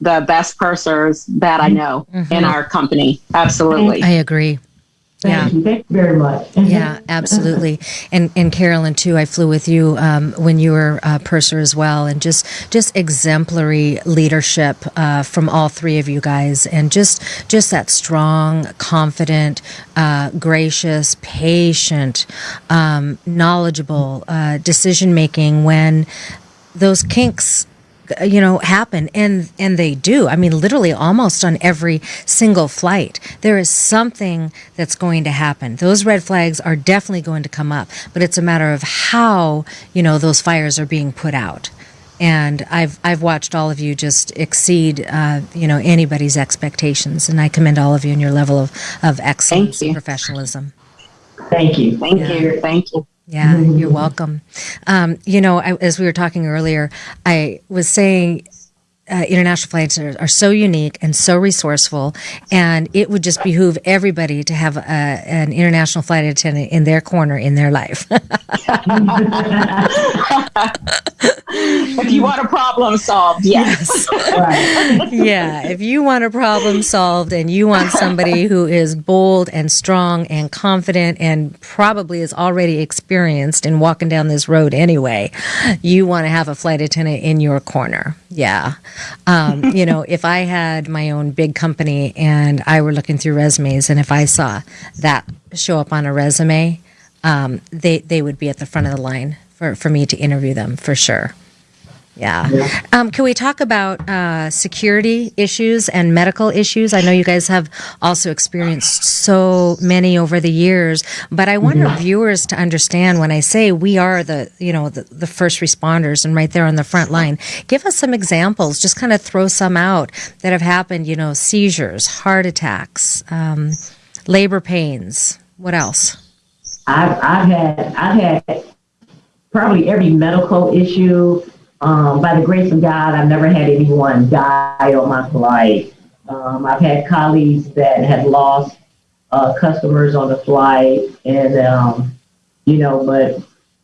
[SPEAKER 4] the best pursers that I know mm-hmm. in our company. Absolutely,
[SPEAKER 1] I agree.
[SPEAKER 3] Thank yeah. you. Thank you very much.
[SPEAKER 1] yeah, absolutely. And and Carolyn too. I flew with you um, when you were uh, purser as well, and just just exemplary leadership uh, from all three of you guys, and just just that strong, confident, uh, gracious, patient, um, knowledgeable uh, decision making when those kinks you know happen and and they do i mean literally almost on every single flight there is something that's going to happen those red flags are definitely going to come up but it's a matter of how you know those fires are being put out and I've I've watched all of you just exceed uh, you know anybody's expectations, and I commend all of you in your level of of excellence and professionalism.
[SPEAKER 3] Thank you,
[SPEAKER 4] thank yeah. you, thank you.
[SPEAKER 1] Yeah, you're welcome. Um, you know, I, as we were talking earlier, I was saying uh, international flights are, are, so unique and so resourceful, and it would just behoove everybody to have a, an international flight attendant in their corner in their life.
[SPEAKER 4] if you want a problem solved, yes.
[SPEAKER 1] yes. yeah, if you want a problem solved and you want somebody who is bold and strong and confident and probably is already experienced in walking down this road anyway, you want to have a flight attendant in your corner. Yeah. Um, you know, if I had my own big company and I were looking through resumes and if I saw that show up on a resume, um, they, they would be at the front of the line for, for me to interview them for sure. Yeah. Um, can we talk about uh, security issues and medical issues? I know you guys have also experienced so many over the years, but I want mm-hmm. our viewers to understand when I say we are the, you know, the, the first responders and right there on the front line. Give us some examples. Just kind of throw some out that have happened. You know, seizures, heart attacks, um, labor pains. What else?
[SPEAKER 3] I've, I've had I've had probably every medical issue um, by the grace of God, I've never had anyone die on my flight. Um, I've had colleagues that have lost uh, customers on the flight, and um, you know, but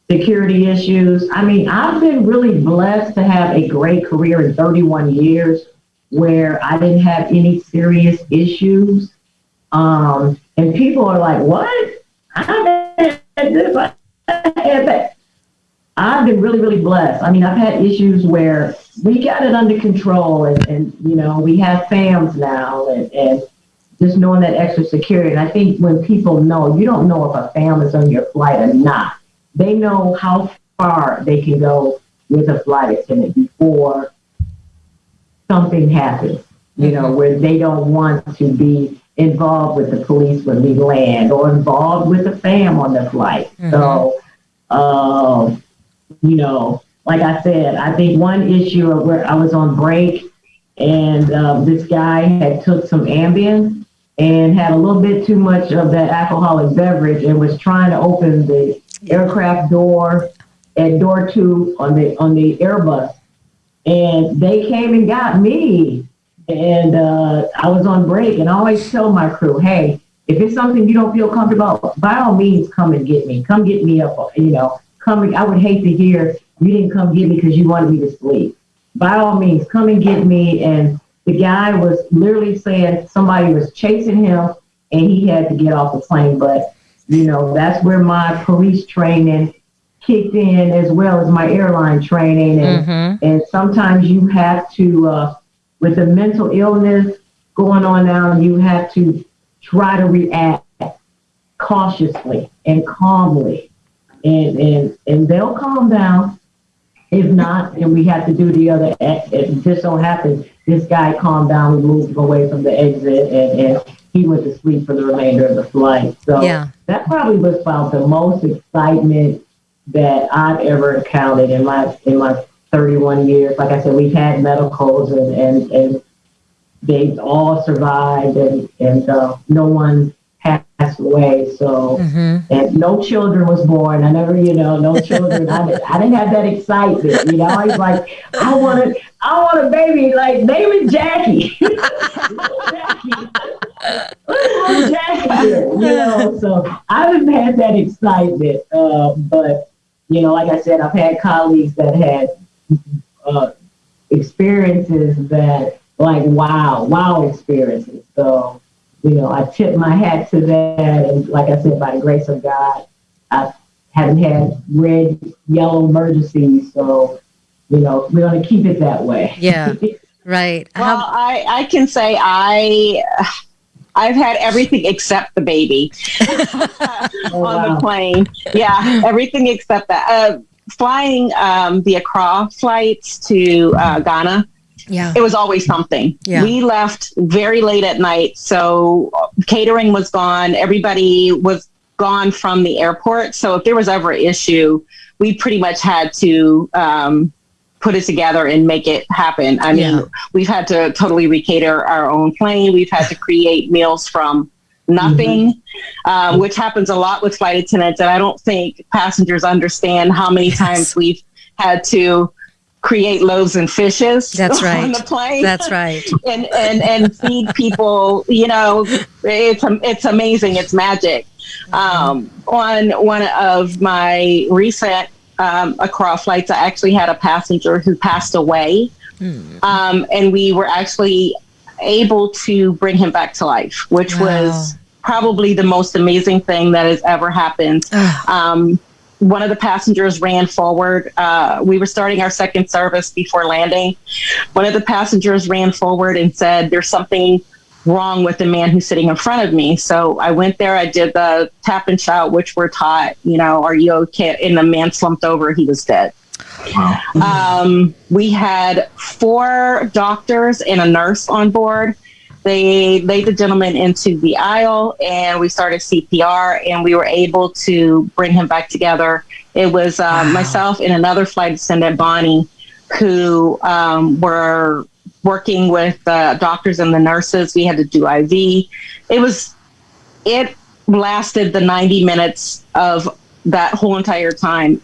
[SPEAKER 3] security issues. I mean, I've been really blessed to have a great career in 31 years where I didn't have any serious issues. Um, and people are like, "What? I had this, I had that." I've been really, really blessed. I mean, I've had issues where we got it under control and, and you know, we have FAMs now and, and just knowing that extra security. And I think when people know, you don't know if a FAM is on your flight or not. They know how far they can go with a flight attendant before something happens, you know, where they don't want to be involved with the police when we land or involved with a FAM on the flight. Mm-hmm. So, um, you know, like I said, I think one issue of where I was on break and uh, this guy had took some Ambien and had a little bit too much of that alcoholic beverage and was trying to open the aircraft door at door two on the on the Airbus. And they came and got me. And uh, I was on break and I always tell my crew, hey, if it's something you don't feel comfortable, by all means come and get me. Come get me up, you know coming. I would hate to hear you didn't come get me because you wanted me to sleep. By all means, come and get me. And the guy was literally saying somebody was chasing him and he had to get off the plane. But, you know, that's where my police training kicked in as well as my airline training. And, mm-hmm. and sometimes you have to, uh, with the mental illness going on now, you have to try to react cautiously and calmly and and and they'll calm down. If not, then we have to do the other. If this don't happen, this guy calmed down. We moved him away from the exit, and, and he went to sleep for the remainder of the flight. So yeah. that probably was about the most excitement that I've ever encountered in my in my 31 years. Like I said, we've had medicals and and, and they all survived, and and uh, no one passed away. So, mm-hmm. and no children was born. I never, you know, no children. I, didn't, I didn't have that excitement. You know, I was like, I want to, I want a baby. Like, name it Jackie. Jackie. Jackie. You know, so I haven't had that excitement, uh, but you know, like I said, I've had colleagues that had uh, experiences that, like, wow, wow experiences. So, you know, I tip my hat to that, and like I said, by the grace of God, I haven't had red, yellow emergencies. So, you know, we're going to keep it that way.
[SPEAKER 1] Yeah. Right.
[SPEAKER 4] Well, How- I, I can say I I've had everything except the baby oh, on wow. the plane. Yeah, everything except that. Uh, flying um, the Accra flights to uh, Ghana. Yeah. It was always something. Yeah. We left very late at night, so catering was gone. Everybody was gone from the airport. So if there was ever an issue, we pretty much had to um, put it together and make it happen. I mean, yeah. we've had to totally recater our own plane. We've had to create meals from nothing, mm-hmm. um, which happens a lot with flight attendants. And I don't think passengers understand how many yes. times we've had to create loaves and fishes
[SPEAKER 1] that's right
[SPEAKER 4] on the plane
[SPEAKER 1] that's right
[SPEAKER 4] and and and feed people you know it's it's amazing it's magic um, on one of my recent um, Accra flights, I actually had a passenger who passed away. Mm. Um, and we were actually able to bring him back to life, which wow. was probably the most amazing thing that has ever happened. um, one of the passengers ran forward. Uh, we were starting our second service before landing. One of the passengers ran forward and said, There's something wrong with the man who's sitting in front of me. So I went there, I did the tap and shout, which we're taught, you know, are you okay? And the man slumped over, he was dead. Wow. Um, we had four doctors and a nurse on board. They laid the gentleman into the aisle and we started CPR and we were able to bring him back together. It was uh, wow. myself and another flight attendant, Bonnie, who um, were working with the doctors and the nurses. We had to do IV. It was, it lasted the 90 minutes of that whole entire time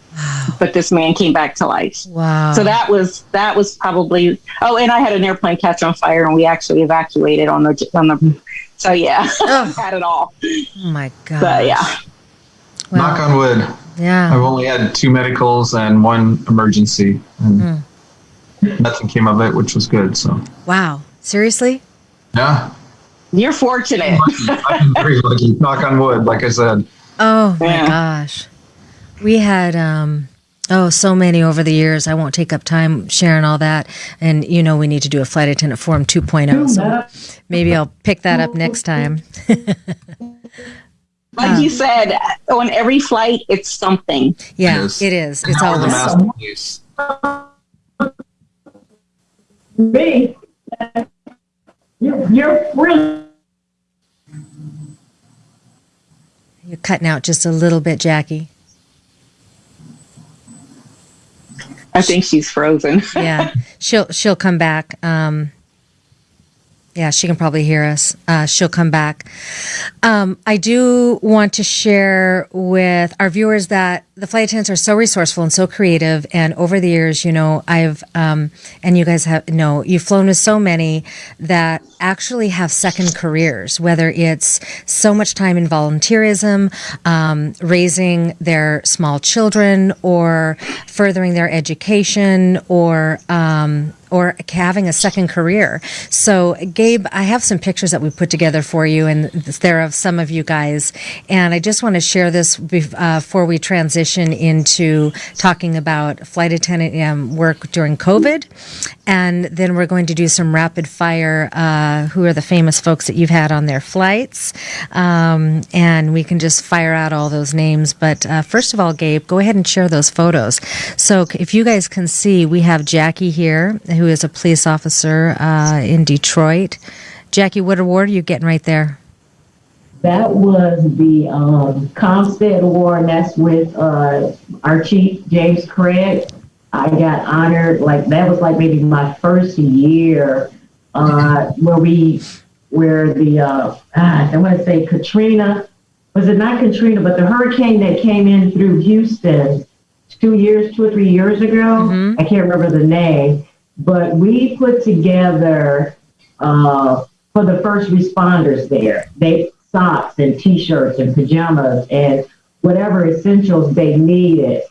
[SPEAKER 4] but this man came back to life
[SPEAKER 1] wow
[SPEAKER 4] so that was that was probably oh and i had an airplane catch on fire and we actually evacuated on the on the so yeah oh. had it all
[SPEAKER 1] oh my god
[SPEAKER 4] but yeah
[SPEAKER 2] well, knock on wood
[SPEAKER 1] yeah
[SPEAKER 2] i've only had two medicals and one emergency and mm nothing came of it, which was good. So
[SPEAKER 1] wow, seriously?
[SPEAKER 2] Yeah.
[SPEAKER 4] You're fortunate.
[SPEAKER 2] I'm very lucky. Knock on wood, like I said.
[SPEAKER 1] Oh my yeah. gosh, we had um, oh so many over the years. I won't take up time sharing all that. And you know we need to do a flight attendant form 2.0, so maybe I'll pick that up next time.
[SPEAKER 4] like um, you said, on every flight, it's something.
[SPEAKER 1] Yeah, it is. It is. It's always
[SPEAKER 3] me, you're, you're really.
[SPEAKER 1] You're cutting out just a little bit, Jackie.
[SPEAKER 4] I think she's frozen.
[SPEAKER 1] yeah, she'll she'll come back. Um, yeah, she can probably hear us. Uh, she'll come back. Um, I do want to share with our viewers that the flight attendants are so resourceful and so creative. And over the years, you know, I've, um, and you guys have, know, you've flown with so many that actually have second careers, whether it's so much time in volunteerism, um, raising their small children, or furthering their education, or, um, or having a second career. So, Gabe, I have some pictures that we put together for you, and they're of some of you guys. And I just want to share this uh, before we transition into talking about flight attendant um, work during COVID. And then we're going to do some rapid fire uh, who are the famous folks that you've had on their flights. Um, and we can just fire out all those names. But uh, first of all, Gabe, go ahead and share those photos. So, if you guys can see, we have Jackie here who is a police officer uh, in Detroit. Jackie, what award are you getting right there?
[SPEAKER 3] That was the um, CompStat Award, and that's with uh, our chief, James Craig. I got honored, like, that was like maybe my first year uh, where we, where the, uh, ah, I want to say Katrina, was it not Katrina, but the hurricane that came in through Houston two years, two or three years ago. Mm-hmm. I can't remember the name but we put together uh, for the first responders there. They socks and t-shirts and pajamas and whatever essentials they needed.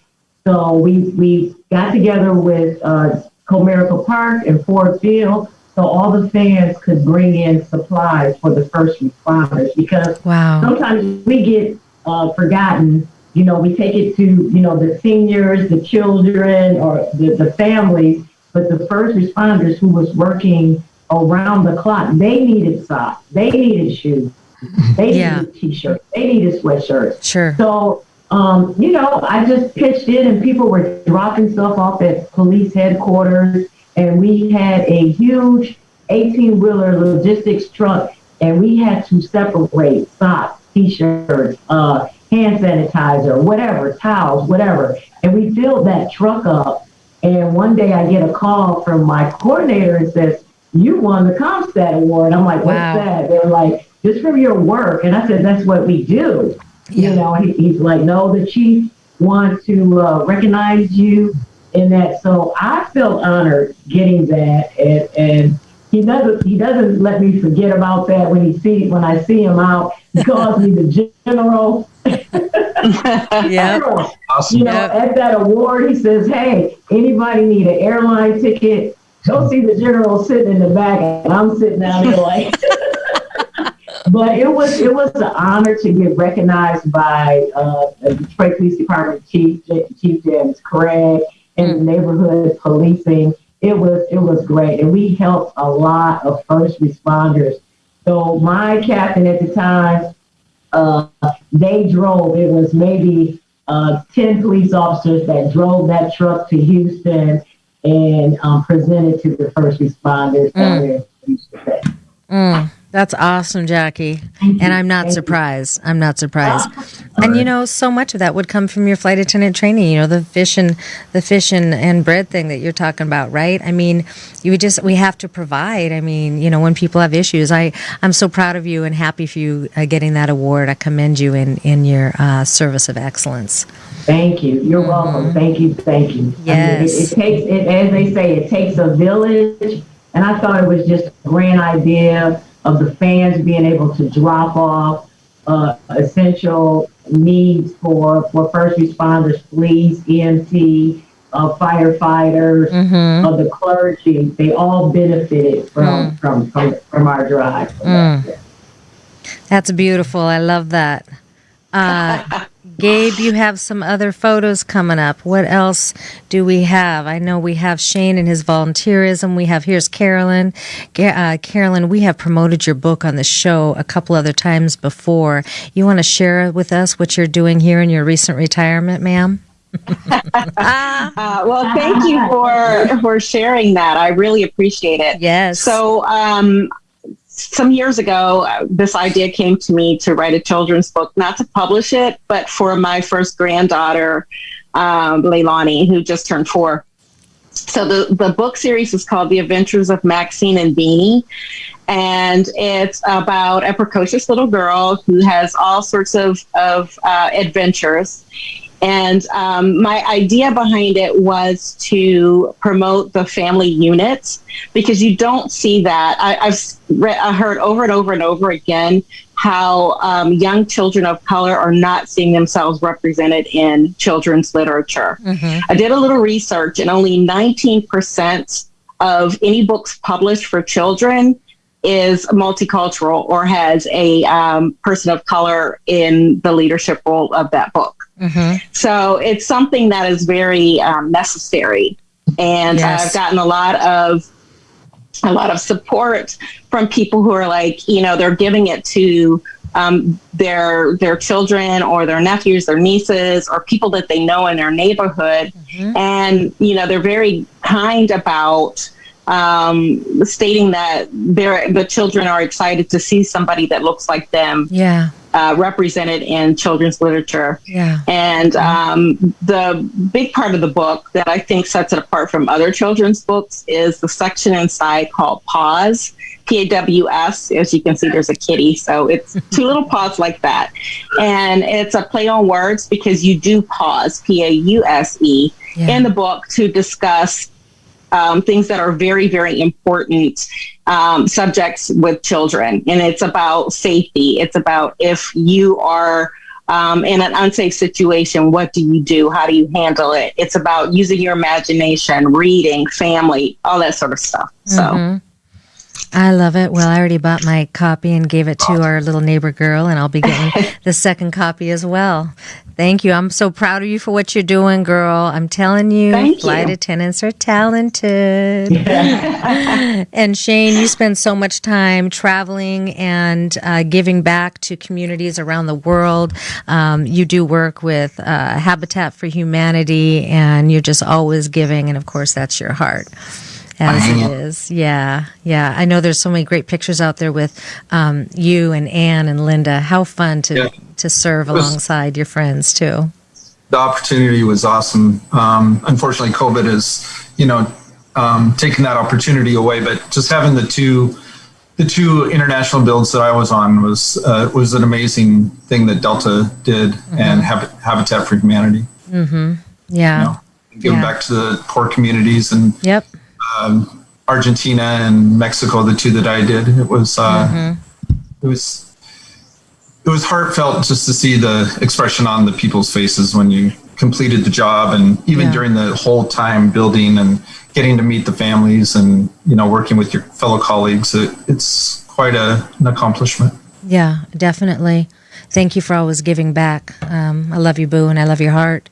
[SPEAKER 3] So we we got together with uh, Comerica Park and Ford Field so all the fans could bring in supplies for the first responders because
[SPEAKER 1] wow.
[SPEAKER 3] sometimes we get uh, forgotten. You know, we take it to you know the seniors, the children, or the, the families, but the first responders who was working around the clock, they needed socks, they needed shoes, they
[SPEAKER 1] Yeah.
[SPEAKER 3] needed t-shirts, they needed sweatshirts.
[SPEAKER 1] Sure.
[SPEAKER 3] So, um, you know, I just pitched in and people were dropping stuff off at police headquarters. And we had a huge 18 wheeler logistics truck and we had to separate socks, t-shirts, uh, hand sanitizer, whatever, towels, whatever. And we filled that truck up. And one day I get a call from my coordinator and says, you won the CompStat award. I'm like, what's
[SPEAKER 1] Wow.
[SPEAKER 3] that? They're like, just from your work. And I said, that's what we do.
[SPEAKER 1] Yeah.
[SPEAKER 3] You know, he, he's like, no, the chief wants to uh, recognize you in that. So I feel honored getting that, and, and he doesn't he doesn't let me forget about that when he see when I see him out. He calls me the general.
[SPEAKER 1] Yeah.
[SPEAKER 2] Awesome.
[SPEAKER 3] You know,
[SPEAKER 1] Yep.
[SPEAKER 3] at that award, he says, "Hey, anybody need an airline ticket? Go see the general sitting in the back, and I'm sitting down there like." but it was it was an honor to get recognized by uh, the Detroit Police Department Chief Chief James Craig and the neighborhood policing. It was it was great, and we helped a lot of first responders. So my captain at the time, uh, they drove. It was maybe uh, ten police officers that drove that truck to Houston and um, presented to the first responders down there. in Houston.
[SPEAKER 1] Mm, that's awesome, Jackie. And. I'm not
[SPEAKER 3] Thank you.
[SPEAKER 1] surprised. I'm not surprised.
[SPEAKER 3] Ah,
[SPEAKER 1] And you know, so much of that would come from your flight attendant training. You know, the fish and the fish and, and bread thing that you're talking about, right? I mean, you would just we have to provide. I mean, you know, when people have issues, I I'm so proud of you and happy for you uh, getting that award. I commend you in in your uh, service of excellence.
[SPEAKER 3] Thank you. You're welcome. Thank you. Thank you. I mean,
[SPEAKER 1] Mm-hmm. Yes.
[SPEAKER 3] it, it takes, it, as they say, it takes a village. And I thought it was just a grand idea of the fans being able to drop off uh, essential needs for, for first responders, police, EMT, uh, firefighters,
[SPEAKER 1] Mm-hmm.
[SPEAKER 3] of the clergy. They all benefited from, from, from, from our drive.
[SPEAKER 1] Mm. That's beautiful. I love that. Uh, Gabe, you have some other photos coming up. What else do we have? I know we have Shane and his volunteerism. We have here's Carolyn. Uh, Carolyn, we have promoted your book on the show a couple other times before. You want to share with us what you're doing here in your recent retirement, ma'am?
[SPEAKER 4] Uh, well, thank you for for sharing that. I really appreciate it.
[SPEAKER 1] Yes.
[SPEAKER 4] So, um, some years ago, uh, this idea came to me to write a children's book, not to publish it, but for my first granddaughter, um, Leilani, who just turned four. So the the book series is called The Adventures of Maxine and Beanie, and it's about a precocious little girl who has all sorts of of uh, adventures. And um, my idea behind it was to promote the family unit because you don't see that. I, I've re- I heard over and over and over again how um, young children of color are not seeing themselves represented in children's literature.
[SPEAKER 1] Mhm.
[SPEAKER 4] I did a little research, and only 19% of any books published for children is multicultural or has a um, person of color in the leadership role of that book.
[SPEAKER 1] Mhm.
[SPEAKER 4] So it's something that is very um, necessary, and
[SPEAKER 1] Yes.
[SPEAKER 4] I've gotten a lot of a lot of support from people who are like, you know, they're giving it to um, their their children or their nephews, their nieces, or people that they know in their neighborhood, and you know, they're very kind about um, stating that the children are excited to see somebody that looks like them
[SPEAKER 1] Yeah.
[SPEAKER 4] uh, represented in children's literature.
[SPEAKER 1] Yeah.
[SPEAKER 4] And um, the big part of the book that I think sets it apart from other children's books is the section inside called Pause. P A W S. As you can see, there's a kitty. So it's two little paws like that. And it's a play on words because you do pause, P A U S E,
[SPEAKER 1] Yeah.
[SPEAKER 4] in the book to discuss um, things that are very, very important um, subjects with children. And it's about safety. It's about if you are um, in an unsafe situation, what do you do? How do you handle it? It's about using your imagination, reading, family, all that sort of stuff. So. Mm-hmm.
[SPEAKER 1] I love it. Well, I already bought my copy and gave it to our little neighbor girl, and I'll be getting the second copy as well. Thank you. I'm so proud of you for what you're doing, girl. I'm telling you,
[SPEAKER 4] Thank
[SPEAKER 1] flight
[SPEAKER 4] you.
[SPEAKER 1] attendants are talented. and Shane, you spend so much time traveling and uh, giving back to communities around the world. Um, you do work with uh, Habitat for Humanity, and you're just always giving. And of course, that's your heart as it is. Yeah, yeah. I know there's so many great pictures out there with um, you and Anne and Linda. How fun to yeah. to serve was, alongside your friends too.
[SPEAKER 2] The opportunity was awesome. Um, unfortunately, COVID has you know um, taken that opportunity away. But just having the two the two international builds that I was on was uh, was an amazing thing that Delta did mm-hmm. and Hab- Habitat for Humanity.
[SPEAKER 1] Mm-hmm. Yeah. You know,
[SPEAKER 2] giving yeah. back to the poor communities and
[SPEAKER 1] yep
[SPEAKER 2] um, Argentina and Mexico, the two that I did. It was uh, mm-hmm. it was it was heartfelt just to see the expression on the people's faces when you completed the job, and even yeah. during the whole time building and getting to meet the families and you know working with your fellow colleagues. It, it's quite a, an accomplishment.
[SPEAKER 1] Yeah, definitely. Thank you for always giving back. Um, I love you, Boo, and I love your heart.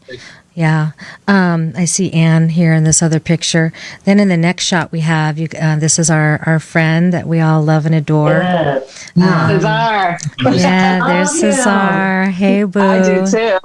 [SPEAKER 1] Yeah, um, I see Anne here in this other picture. Then in the next shot we have you. Uh, this is our our friend that we all love and adore.
[SPEAKER 4] Yes. Um, Cesar.
[SPEAKER 1] Yeah, there's oh, Cesar. Hey, boo.
[SPEAKER 4] I do too.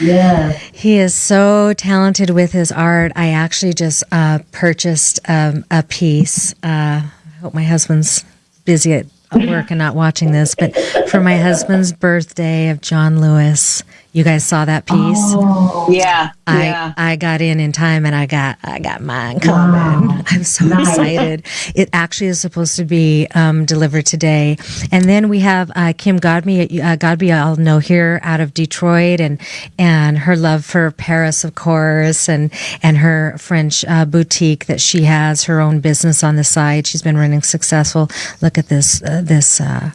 [SPEAKER 3] Yeah.
[SPEAKER 1] He is so talented with his art. I actually just uh, purchased um, a piece. Uh, I hope my husband's busy at work and not watching this, but for my husband's birthday of John Lewis you guys saw that piece?
[SPEAKER 4] Oh, yeah.
[SPEAKER 1] I
[SPEAKER 4] yeah.
[SPEAKER 1] I got in in time and I got I got mine coming. Wow. I'm so nice. excited. It actually is supposed to be um, delivered today. And then we have uh, Kim Godby uh, Godby I'll know here out of Detroit and and her love for Paris of course and and her French uh, boutique that she has her own business on the side. She's been running successful. Look at this uh, this uh,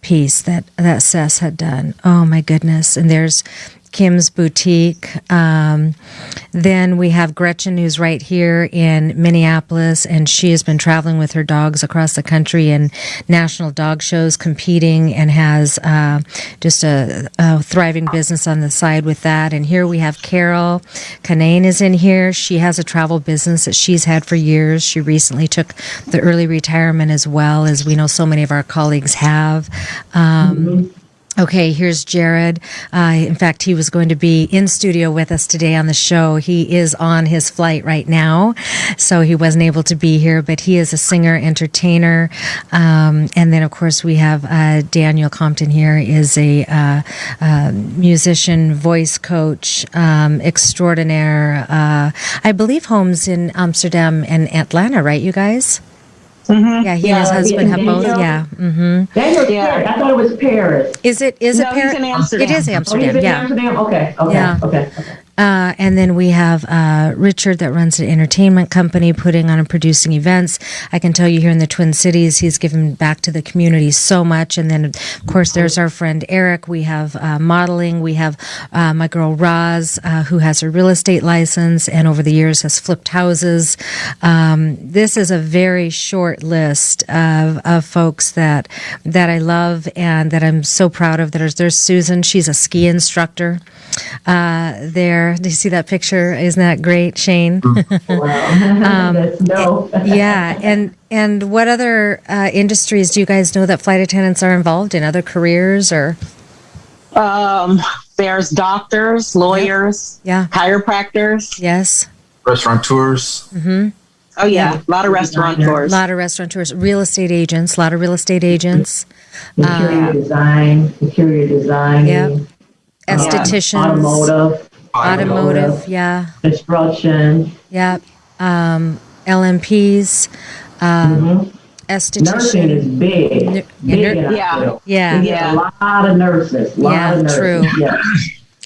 [SPEAKER 1] piece that that Sess had done. Oh my goodness! And there's Kim's boutique. Um, then we have Gretchen, who's right here in Minneapolis, and she has been traveling with her dogs across the country in national dog shows, competing, and has uh, just a, a, thriving business on the side with that. And here we have Carol Canane is in here. She has a travel business that she's had for years. She recently took the early retirement as well, as we know so many of our colleagues have. Um, mm-hmm. Okay, here's Jared. Uh, in fact, he was going to be in studio with us today on the show. He is on his flight right now, so he wasn't able to be here, but he is a singer, entertainer. Um, and then, of course, we have uh, Daniel Compton here, is a uh, uh musician, voice coach, um, extraordinaire. Uh, I believe homes in Amsterdam and Atlanta, right, you guys?
[SPEAKER 3] Mm-hmm.
[SPEAKER 1] Yeah, he yeah, and his husband have both. Yeah. Mm-hmm.
[SPEAKER 3] Daniel, yeah. I thought it was Paris.
[SPEAKER 1] Is it? Is
[SPEAKER 4] no,
[SPEAKER 1] it Paris?
[SPEAKER 4] It is
[SPEAKER 1] Amsterdam.
[SPEAKER 3] Oh,
[SPEAKER 1] yeah.
[SPEAKER 3] Amsterdam. Okay. Okay. Yeah. Okay. okay.
[SPEAKER 1] Uh, and then we have uh, Richard that runs an entertainment company, putting on and producing events. I can tell you here in the Twin Cities, he's given back to the community so much. And then, of course, there's our friend Eric. We have uh, modeling. We have uh, my girl Roz, uh, who has a real estate license and over the years has flipped houses. Um, this is a very short list of, of folks that that I love and that I'm so proud of. There's there's Susan. She's a ski instructor. Uh, there. Do you see that picture? Isn't that great, Shane?
[SPEAKER 3] um, no.
[SPEAKER 1] yeah, and and what other uh, industries do you guys know that flight attendants are involved in? Other careers or?
[SPEAKER 4] Um, there's doctors, lawyers,
[SPEAKER 1] yeah,
[SPEAKER 4] chiropractors,
[SPEAKER 1] yes,
[SPEAKER 2] restaurateurs.
[SPEAKER 1] Mm-hmm.
[SPEAKER 4] Oh yeah, yeah. a lot of restaurateurs.
[SPEAKER 1] A lot of restaurateurs, real estate agents, a lot of real estate agents.
[SPEAKER 3] Interior uh, design, interior design.
[SPEAKER 1] Yeah estheticians,
[SPEAKER 3] um, automotive,
[SPEAKER 1] automotive, yeah,
[SPEAKER 3] construction,
[SPEAKER 1] yeah, um, LMPs, um, mm-hmm. esthetician.
[SPEAKER 3] Nursing is big, N- big
[SPEAKER 4] yeah,
[SPEAKER 1] yeah,
[SPEAKER 3] yeah. a lot of nurses, lot
[SPEAKER 1] yeah,
[SPEAKER 3] of nurses.
[SPEAKER 1] true.
[SPEAKER 3] Yeah.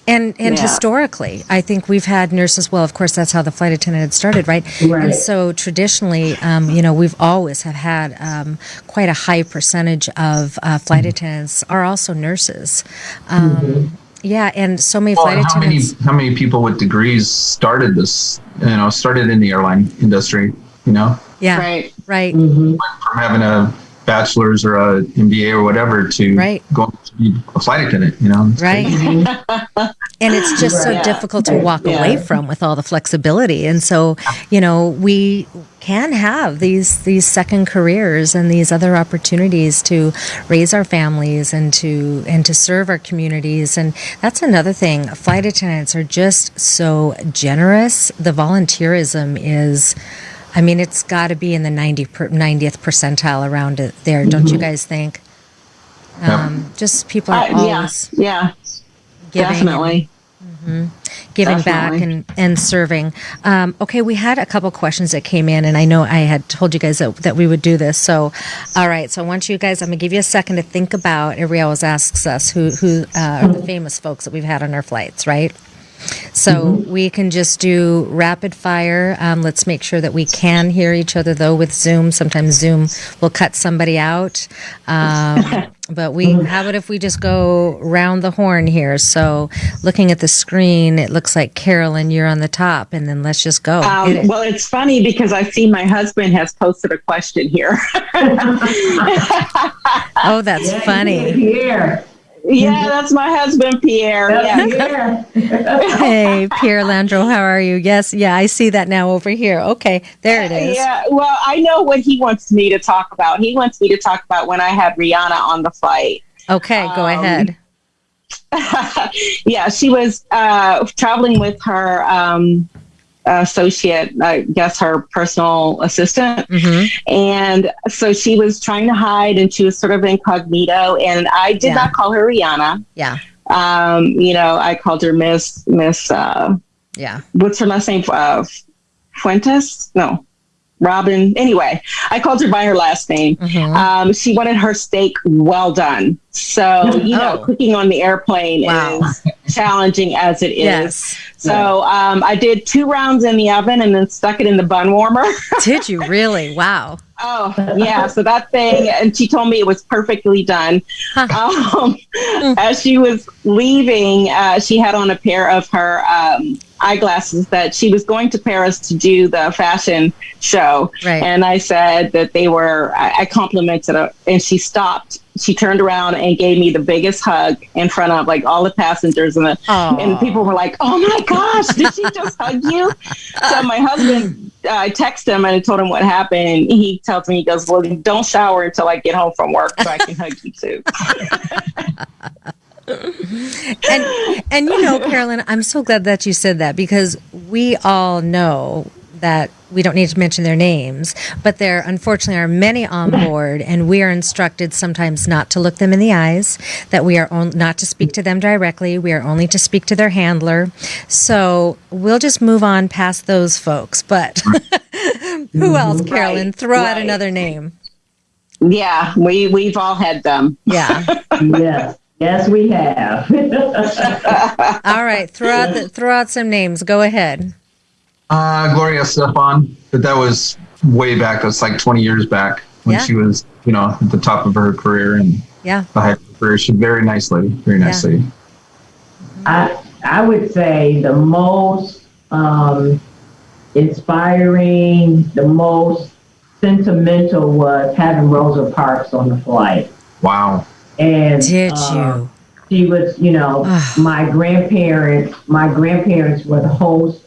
[SPEAKER 1] And and
[SPEAKER 4] Yeah.
[SPEAKER 1] historically, I think we've had nurses. Well, of course, that's how the flight attendant had started, right?
[SPEAKER 3] Right.
[SPEAKER 1] And so traditionally, um, you know, we've always have had um, quite a high percentage of uh, flight attendants are also nurses. Um, Yeah, and so many
[SPEAKER 2] Well,
[SPEAKER 1] flight
[SPEAKER 2] and how many
[SPEAKER 1] attendants.
[SPEAKER 2] how many people with degrees started this? You know, started in the airline industry. You know,
[SPEAKER 1] Yeah,
[SPEAKER 4] Right.
[SPEAKER 1] right.
[SPEAKER 3] Mhm.
[SPEAKER 2] from having a bachelor's or a MBA or whatever to
[SPEAKER 1] Right.
[SPEAKER 2] going to be a flight attendant. You know,
[SPEAKER 1] Right. and it's just so
[SPEAKER 4] Right.
[SPEAKER 1] difficult to walk
[SPEAKER 4] Yeah.
[SPEAKER 1] away from with all the flexibility and so you know we can have these these second careers and these other opportunities to raise our families and to and to serve our communities and that's another thing flight attendants are just so generous the volunteerism is I mean, it's got to be in the 90 per, 90th percentile around it there, don't you guys think? Um, just people are
[SPEAKER 4] Uh, yeah.
[SPEAKER 1] always
[SPEAKER 4] Yeah.
[SPEAKER 1] Giving and-
[SPEAKER 4] Definitely.
[SPEAKER 1] giving back and, and serving. Um, okay, we had a couple questions that came in, and I know I had told you guys that, that we would do this. So, all right, so I want you guys, I'm going to give you a second to think about. Everybody always asks us who, who uh, are the famous folks that we've had on our flights, right? So we can just do rapid fire. Um, let's make sure that we can hear each other though with Zoom. Sometimes Zoom will cut somebody out. Um, but we, how about if we just go round the horn here? So looking at the screen, it looks like Carolyn, you're on the top, and then let's just go.
[SPEAKER 4] Um,
[SPEAKER 1] it.
[SPEAKER 4] well, it's funny because I see my husband has posted a question here.
[SPEAKER 1] oh, that's
[SPEAKER 3] Yeah,
[SPEAKER 1] funny.
[SPEAKER 3] Here.
[SPEAKER 4] Yeah, that's my husband, Pierre.
[SPEAKER 3] Yeah.
[SPEAKER 4] Yeah.
[SPEAKER 1] Hey, Pierre Landro, how are you? Yes, yeah, I see that now over here. Okay, there it is.
[SPEAKER 4] Yeah, well, I know what he wants me to talk about. He wants me to talk about when I had Rihanna on the flight.
[SPEAKER 1] Okay, go
[SPEAKER 4] Um,
[SPEAKER 1] ahead.
[SPEAKER 4] yeah, she was uh, traveling with her um, associate, I guess her personal assistant.
[SPEAKER 1] hmm
[SPEAKER 4] And so she was trying to hide and she was sort of incognito. And I did
[SPEAKER 1] Yeah.
[SPEAKER 4] not call her Rihanna.
[SPEAKER 1] Yeah,
[SPEAKER 4] Um, you know, I called her Miss, Miss, uh,
[SPEAKER 1] yeah.
[SPEAKER 4] what's her last name? Uh, Fuentes? No, Robin. Anyway, I called her by her last name.
[SPEAKER 1] Mhm.
[SPEAKER 4] Um, she wanted her steak well done. So, you know,
[SPEAKER 1] Oh.
[SPEAKER 4] cooking on the airplane
[SPEAKER 1] Wow.
[SPEAKER 4] is challenging as it is.
[SPEAKER 1] Yes.
[SPEAKER 4] So um, I did two rounds in the oven and then stuck it in the bun warmer.
[SPEAKER 1] Did you really? Wow.
[SPEAKER 4] oh, yeah. So that thing, and she told me it was perfectly done. Um, as she was leaving, uh, she had on a pair of her um, eyeglasses that she was going to Paris to do the fashion show.
[SPEAKER 1] Right.
[SPEAKER 4] And I said that they were, I, I complimented her, and she stopped. She turned around and gave me the biggest hug in front of like all the passengers, and the, and people were like, "Oh my gosh, did she just hug you?" So my husband, uh, I texted him and I told him what happened. And he tells me, he goes, "Well, don't shower until I get home from work so I can hug you too."
[SPEAKER 1] and and you know, Carolyn, I'm so glad that you said that because we all know that we don't need to mention their names, but there unfortunately are many on board, and we are instructed sometimes not to look them in the eyes, that we are on, not to speak to them directly, we are only to speak to their handler. So we'll just move on past those folks. But who else, Carolyn?
[SPEAKER 4] Right,
[SPEAKER 1] Throw out another name.
[SPEAKER 4] yeah, we we've all had them.
[SPEAKER 1] Yeah.
[SPEAKER 3] yes. Yes, we have.
[SPEAKER 1] All right. Throw out the, throw out some names. Go ahead.
[SPEAKER 2] Uh, Gloria Estefan, but that was way back. That's like 20 years back when
[SPEAKER 1] Yeah.
[SPEAKER 2] she was, you know, at the top of her career and
[SPEAKER 1] Yeah.
[SPEAKER 2] the height of her career. She's very nice lady, very nice
[SPEAKER 1] Yeah.
[SPEAKER 2] lady.
[SPEAKER 3] I I would say the most um, inspiring, the most sentimental was having Rosa Parks on the flight.
[SPEAKER 2] Wow.
[SPEAKER 3] And
[SPEAKER 1] Did
[SPEAKER 3] uh,
[SPEAKER 1] you?
[SPEAKER 3] She was, you know, my grandparents. My grandparents were the host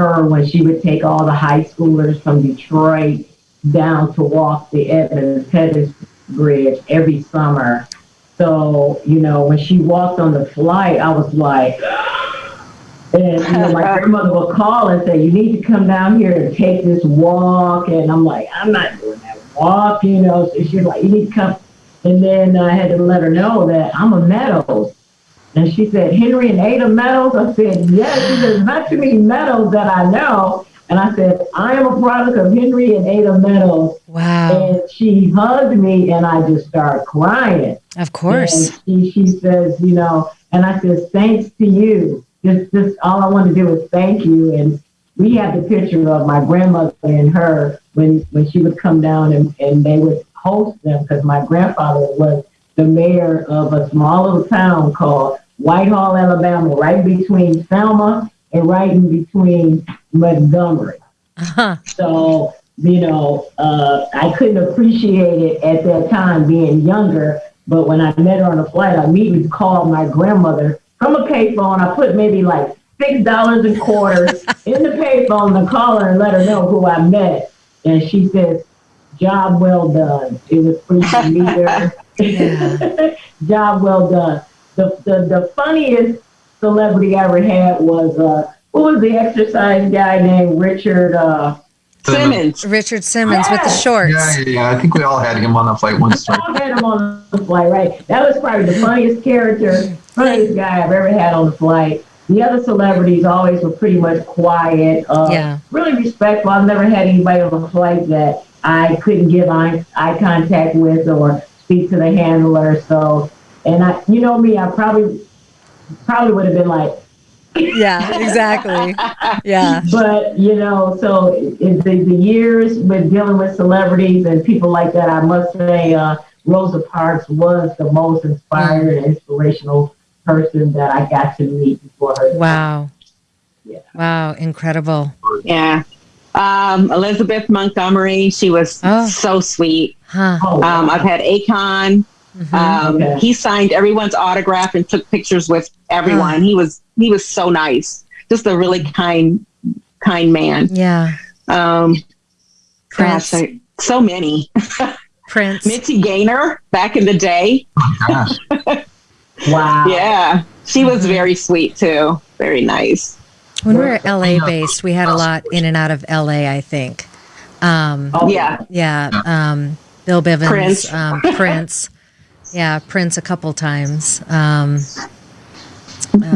[SPEAKER 3] her when she would take all the high schoolers from Detroit down to walk the Edmund Pettus Bridge every summer. So, you know, when she walked on the flight, I was like, and you know, my grandmother would call and say, "You need to come down here and take this walk." And I'm like, "I'm not doing that walk," you know. So she's like, "You need to come." And then I had to let her know that I'm a Meadows. And she said, Henry and Ada Meadows? I said, yes. She said, not too many Meadows that I know. And I said, I am a product of Henry and Ada Meadows.
[SPEAKER 1] Wow.
[SPEAKER 3] And she hugged me and I just started crying.
[SPEAKER 1] Of course.
[SPEAKER 3] And she, she says, you know, and I said, thanks to you. Just, just all I want to do is thank you. And we have the picture of my grandmother and her when, when she would come down and, and they would host them because my grandfather was the mayor of a small little town called Whitehall, Alabama, right between Selma and right in between Montgomery.
[SPEAKER 1] Uh-huh.
[SPEAKER 3] So, you know, uh, I couldn't appreciate it at that time being younger. But when I met her on the flight, I immediately called my grandmother from a payphone. I put maybe like six dollars and quarters in the payphone to call her and let her know who I met. And she says, "Job well done." It was free to meet her.
[SPEAKER 1] Yeah.
[SPEAKER 3] Job well done. The, the the funniest celebrity I ever had was uh, what was the exercise guy named Richard? Uh,
[SPEAKER 4] Simmons.
[SPEAKER 1] Richard Simmons with the shorts.
[SPEAKER 2] Yeah, yeah, yeah. I think we all had him on the flight once. right?
[SPEAKER 3] I had him on the flight, right? That was probably the funniest character, funniest guy I've ever had on the flight. The other celebrities always were pretty much quiet, uh,
[SPEAKER 1] Yeah.
[SPEAKER 3] really respectful. I've never had anybody on the flight that I couldn't give eye, eye contact with or speak to the handler. So, and I, you know me, I probably probably would have been like,
[SPEAKER 1] Yeah, exactly. Yeah.
[SPEAKER 3] but you know, so in the, the years with dealing with celebrities and people like that, I must say, uh, Rosa Parks was the most inspired and inspirational person that I got to meet before her.
[SPEAKER 1] Wow.
[SPEAKER 3] Yeah.
[SPEAKER 1] Wow. Incredible.
[SPEAKER 4] Yeah. Um, Elizabeth Montgomery, she was
[SPEAKER 1] Oh.
[SPEAKER 4] so sweet.
[SPEAKER 1] Huh.
[SPEAKER 3] Oh,
[SPEAKER 4] Um, I've had Akon.
[SPEAKER 1] Mhm.
[SPEAKER 4] Um,
[SPEAKER 3] Okay.
[SPEAKER 4] He signed everyone's autograph and took pictures with everyone. He was he was so nice. Just a really kind kind man.
[SPEAKER 1] Yeah.
[SPEAKER 4] Um,
[SPEAKER 1] Prince.
[SPEAKER 4] gosh, I- so many.
[SPEAKER 1] Prince.
[SPEAKER 4] Mitzi Gaynor back in the day.
[SPEAKER 2] Gosh.
[SPEAKER 3] wow.
[SPEAKER 4] Yeah, she was very sweet too. Very nice.
[SPEAKER 1] When we were LA based, we had a lot in and out of LA, I think. Um,
[SPEAKER 3] Oh,
[SPEAKER 4] Yeah.
[SPEAKER 1] yeah. Um, Bill Bivens.
[SPEAKER 4] Prince.
[SPEAKER 1] Um, Prince. Yeah. Prince a couple times. Um,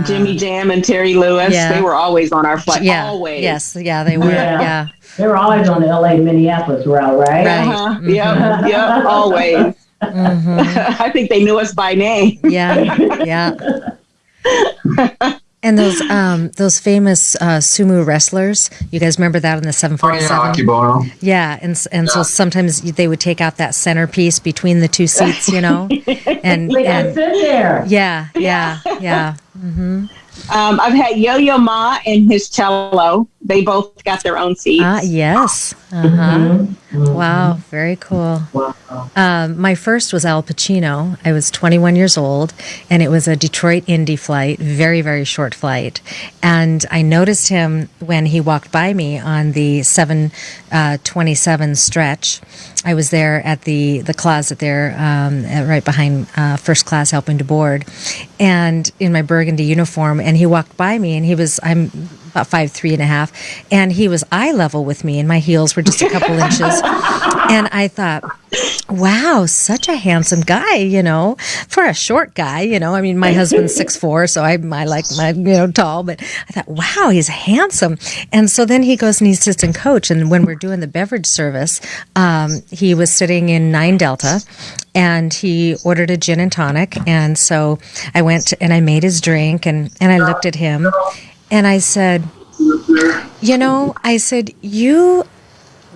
[SPEAKER 4] Jimmy Jam and Terry Lewis.
[SPEAKER 1] yeah.
[SPEAKER 4] They were always on our flight.
[SPEAKER 1] yeah.
[SPEAKER 4] Always.
[SPEAKER 1] Yes. Yeah, they were.
[SPEAKER 3] Yeah.
[SPEAKER 1] Yeah.
[SPEAKER 3] They were always on the LA Minneapolis route, right?
[SPEAKER 1] Right.
[SPEAKER 4] Uh-huh.
[SPEAKER 1] Mhm.
[SPEAKER 4] Yep. Yep. Always.
[SPEAKER 1] hmm
[SPEAKER 4] I think they knew us by name.
[SPEAKER 1] Yeah. Yeah. And those um those famous uh, sumo wrestlers, you guys remember that in the
[SPEAKER 2] Oh, yeah,
[SPEAKER 1] 747? Yeah, and s- and so sometimes they would take out that centerpiece between the two seats, you know, and
[SPEAKER 3] Like, I
[SPEAKER 1] and
[SPEAKER 3] sit there.
[SPEAKER 1] yeah, yeah, yeah. hmm
[SPEAKER 4] Um, I've had Yo Yo Ma and his cello. They both got their own seats.
[SPEAKER 1] Ah, yes. Uh huh. Wow, very cool. Um, my first was Al Pacino. I was 21 years old, and it was a Detroit Indy flight, very, very short flight. And I noticed him when he walked by me on the 727 stretch. I was there at the, the closet there, um, at- right behind uh, first class, helping to board, and in my burgundy uniform. And he walked by me, and he was, I'm about five, three and a half, and he was eye level with me, and my heels were just a couple inches. And I thought, wow, such a handsome guy, you know, for a short guy, you know. I mean, my husband's six four, so I, I like my, you know, tall, but I thought, wow, he's handsome. And so then he goes and he's assistant coach. And when we're doing the beverage service, um, he was sitting in Nine Delta and he ordered a gin and tonic. And so I went and I made his drink and, and I looked at him and I said, you know, I said, you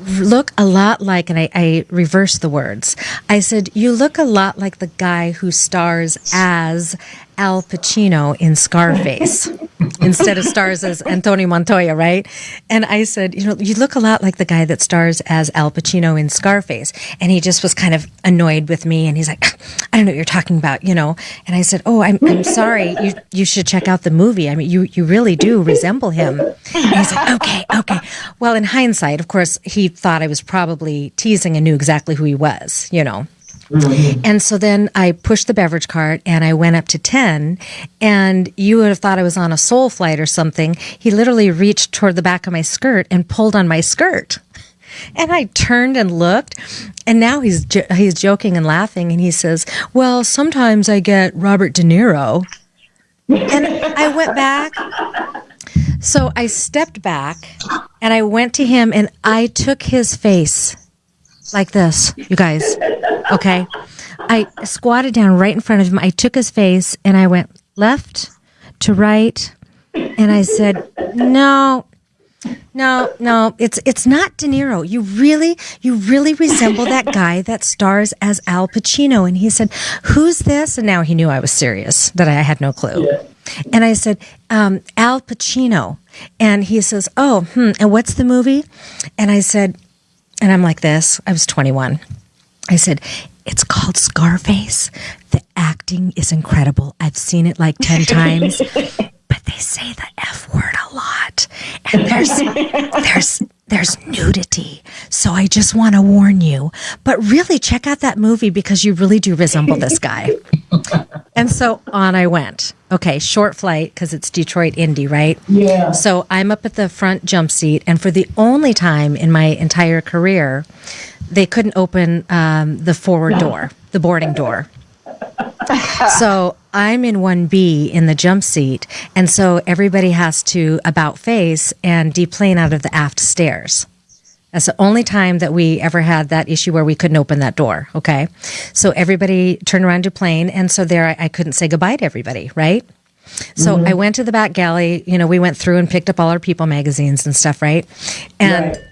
[SPEAKER 1] look a lot like, and I, I reversed the words. I said, You look a lot like the guy who stars as Al Pacino in Scarface instead of stars as Antonio Montoya, right? And I said, You know, you look a lot like the guy that stars as Al Pacino in Scarface. And he just was kind of annoyed with me and he's like, I don't know what you're talking about, you know? And I said, Oh, I'm, I'm sorry. You, you should check out the movie. I mean, you, you really do resemble him. And he's like, Okay, okay. Well, in hindsight, of course, he thought I was probably teasing and knew exactly who he was, you know. And so then I pushed the beverage cart and I went up to 10. And you would have thought I was on a soul flight or something. He literally reached toward the back of my skirt and pulled on my skirt. And I turned and looked, and now he's jo- he's joking and laughing, and he says, "Well, sometimes I get Robert De Niro." And I went back. So I stepped back and I went to him and I took his face like this, you guys. Okay. I squatted down right in front of him. I took his face and I went left to right and I said, "No, no, no, it's it's not De Niro. You really, you really resemble that guy that stars as Al Pacino." And he said, "Who's this?" And now he knew I was serious, that I had no clue.
[SPEAKER 3] Yeah.
[SPEAKER 1] And I said, um, "Al Pacino." And he says, "Oh, hmm. And what's the movie?" And I said, and I'm like this. I was 21. I said, "It's called Scarface. The acting is incredible. I've seen it like 10 times." Say the F word a lot. And there's there's there's nudity. So I just want to warn you. But really check out that movie because you really do resemble this guy. and so on I went. Okay, short flight because it's Detroit Indy, right?
[SPEAKER 3] Yeah.
[SPEAKER 1] So I'm up at the front jump seat, and for the only time in my entire career, they couldn't open um, the forward door, the boarding door. So I'm in 1B in the jump seat, and so everybody has to about face and deplane out of the aft stairs. That's the only time that we ever had that issue where we couldn't open that door. Okay. So everybody turned around to plane. And so there I, I couldn't say goodbye to everybody, right? So mm-hmm. I went to the back galley. You know, we went through and picked up all our People magazines and stuff, right? And
[SPEAKER 3] Right.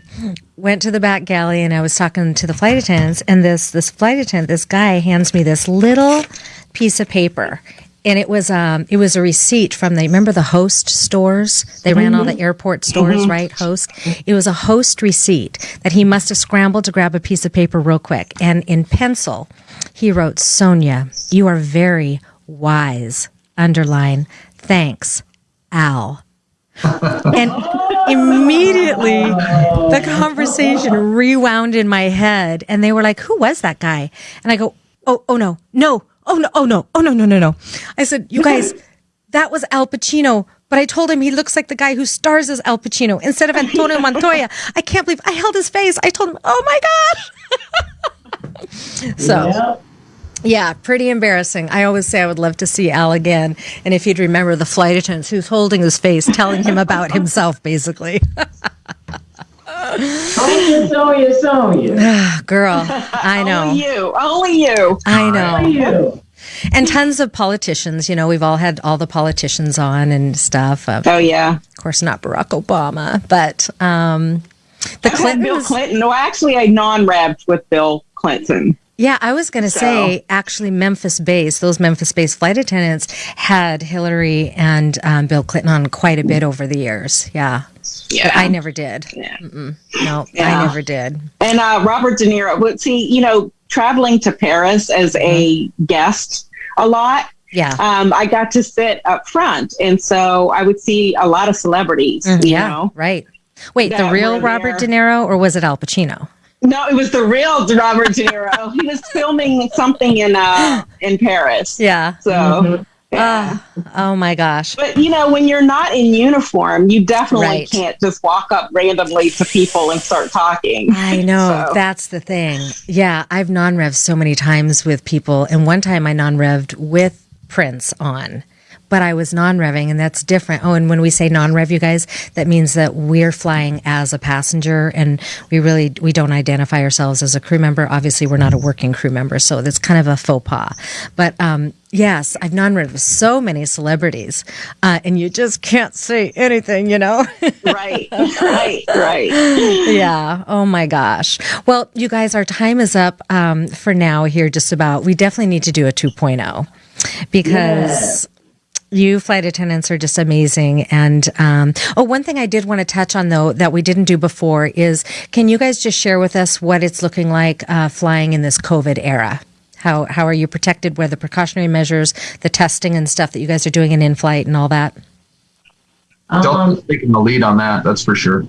[SPEAKER 1] Went to the back galley and I was talking to the flight attendants and this this flight attendant, this guy hands me this little piece of paper. And it was um it was a receipt from the remember the host stores? They ran all the airport stores, right? Host. It was a host receipt that he must have scrambled to grab a piece of paper real quick. And in pencil, he wrote, Sonia, you are very wise. Underline, thanks, Al. and immediately oh. the conversation rewound in my head and they were like who was that guy? And i go oh oh no no oh no oh no oh no no no no. I said you guys that was al pacino but i told him he looks like the guy who stars as al pacino instead of antonio montoya. I can't believe i held his face. I told him oh my gosh. So
[SPEAKER 3] Yeah.
[SPEAKER 1] Yeah, pretty embarrassing. I always say I would love to see Al again. And if he'd remember the flight attendants who's holding his face, telling him about himself, basically.
[SPEAKER 3] Sonya, Sonya, Sonya.
[SPEAKER 1] Girl, I know.
[SPEAKER 4] Only you. Only you.
[SPEAKER 1] I
[SPEAKER 3] How are
[SPEAKER 1] know.
[SPEAKER 3] you?
[SPEAKER 1] And tons of politicians. You know, we've all had all the politicians on and stuff. Uh,
[SPEAKER 4] Oh yeah.
[SPEAKER 1] of course, not Barack Obama, but um, the
[SPEAKER 4] I've Bill Clinton. No, actually, I non-revved with Bill Clinton.
[SPEAKER 1] Yeah, I was going to say actually Memphis based, those Memphis based flight attendants had Hillary and um, Bill Clinton on quite a bit over the years. Yeah.
[SPEAKER 4] Yeah.
[SPEAKER 1] I never did.
[SPEAKER 4] Yeah.
[SPEAKER 1] Mm-mm. No,
[SPEAKER 4] Yeah.
[SPEAKER 1] I never did.
[SPEAKER 4] And uh, Robert De Niro. But see, you know, traveling to Paris as a guest a lot,
[SPEAKER 1] Yeah.
[SPEAKER 4] um, I got to sit up front, and so I would see a lot of celebrities.
[SPEAKER 1] Mm,
[SPEAKER 4] You
[SPEAKER 1] yeah.
[SPEAKER 4] know?
[SPEAKER 1] Right. Wait, the real Robert De. Niro or was it Al Pacino?
[SPEAKER 4] No, it was the real Robert De Niro. he was filming something in uh in Paris.
[SPEAKER 1] Yeah.
[SPEAKER 4] So.
[SPEAKER 3] Mhm.
[SPEAKER 4] yeah.
[SPEAKER 1] Oh, oh my gosh.
[SPEAKER 4] But you know, when you're not in uniform, you definitely
[SPEAKER 1] Right.
[SPEAKER 4] can't just walk up randomly to people and start talking.
[SPEAKER 1] I know.
[SPEAKER 4] So-
[SPEAKER 1] That's the thing. Yeah. I've non revved so many times with people. And one time I non revved with Prince on. But I was non revving, and that's different. Oh, and when we say non rev, you guys, that means that we're flying as a passenger, and we really we don't identify ourselves as a crew member. Obviously, we're not a working crew member, so that's kind of a faux pas. But um, yes, I've non rev with so many celebrities, uh, and you just can't say anything, you know.
[SPEAKER 4] right, right, right.
[SPEAKER 1] yeah. Oh my gosh. Well, you guys, our time is up um, for now here, just about. We definitely need to do a 2.0 because. You flight attendants are just amazing. And um, oh, one thing I did want to touch on though that we didn't do before is can you guys just share with us what it's looking like uh, flying in this COVID era? How how are you protected? What are the precautionary measures, the testing and stuff that you guys are doing in in flight and all that?
[SPEAKER 3] Um,
[SPEAKER 2] Delta's taking the lead on that. That's for sure.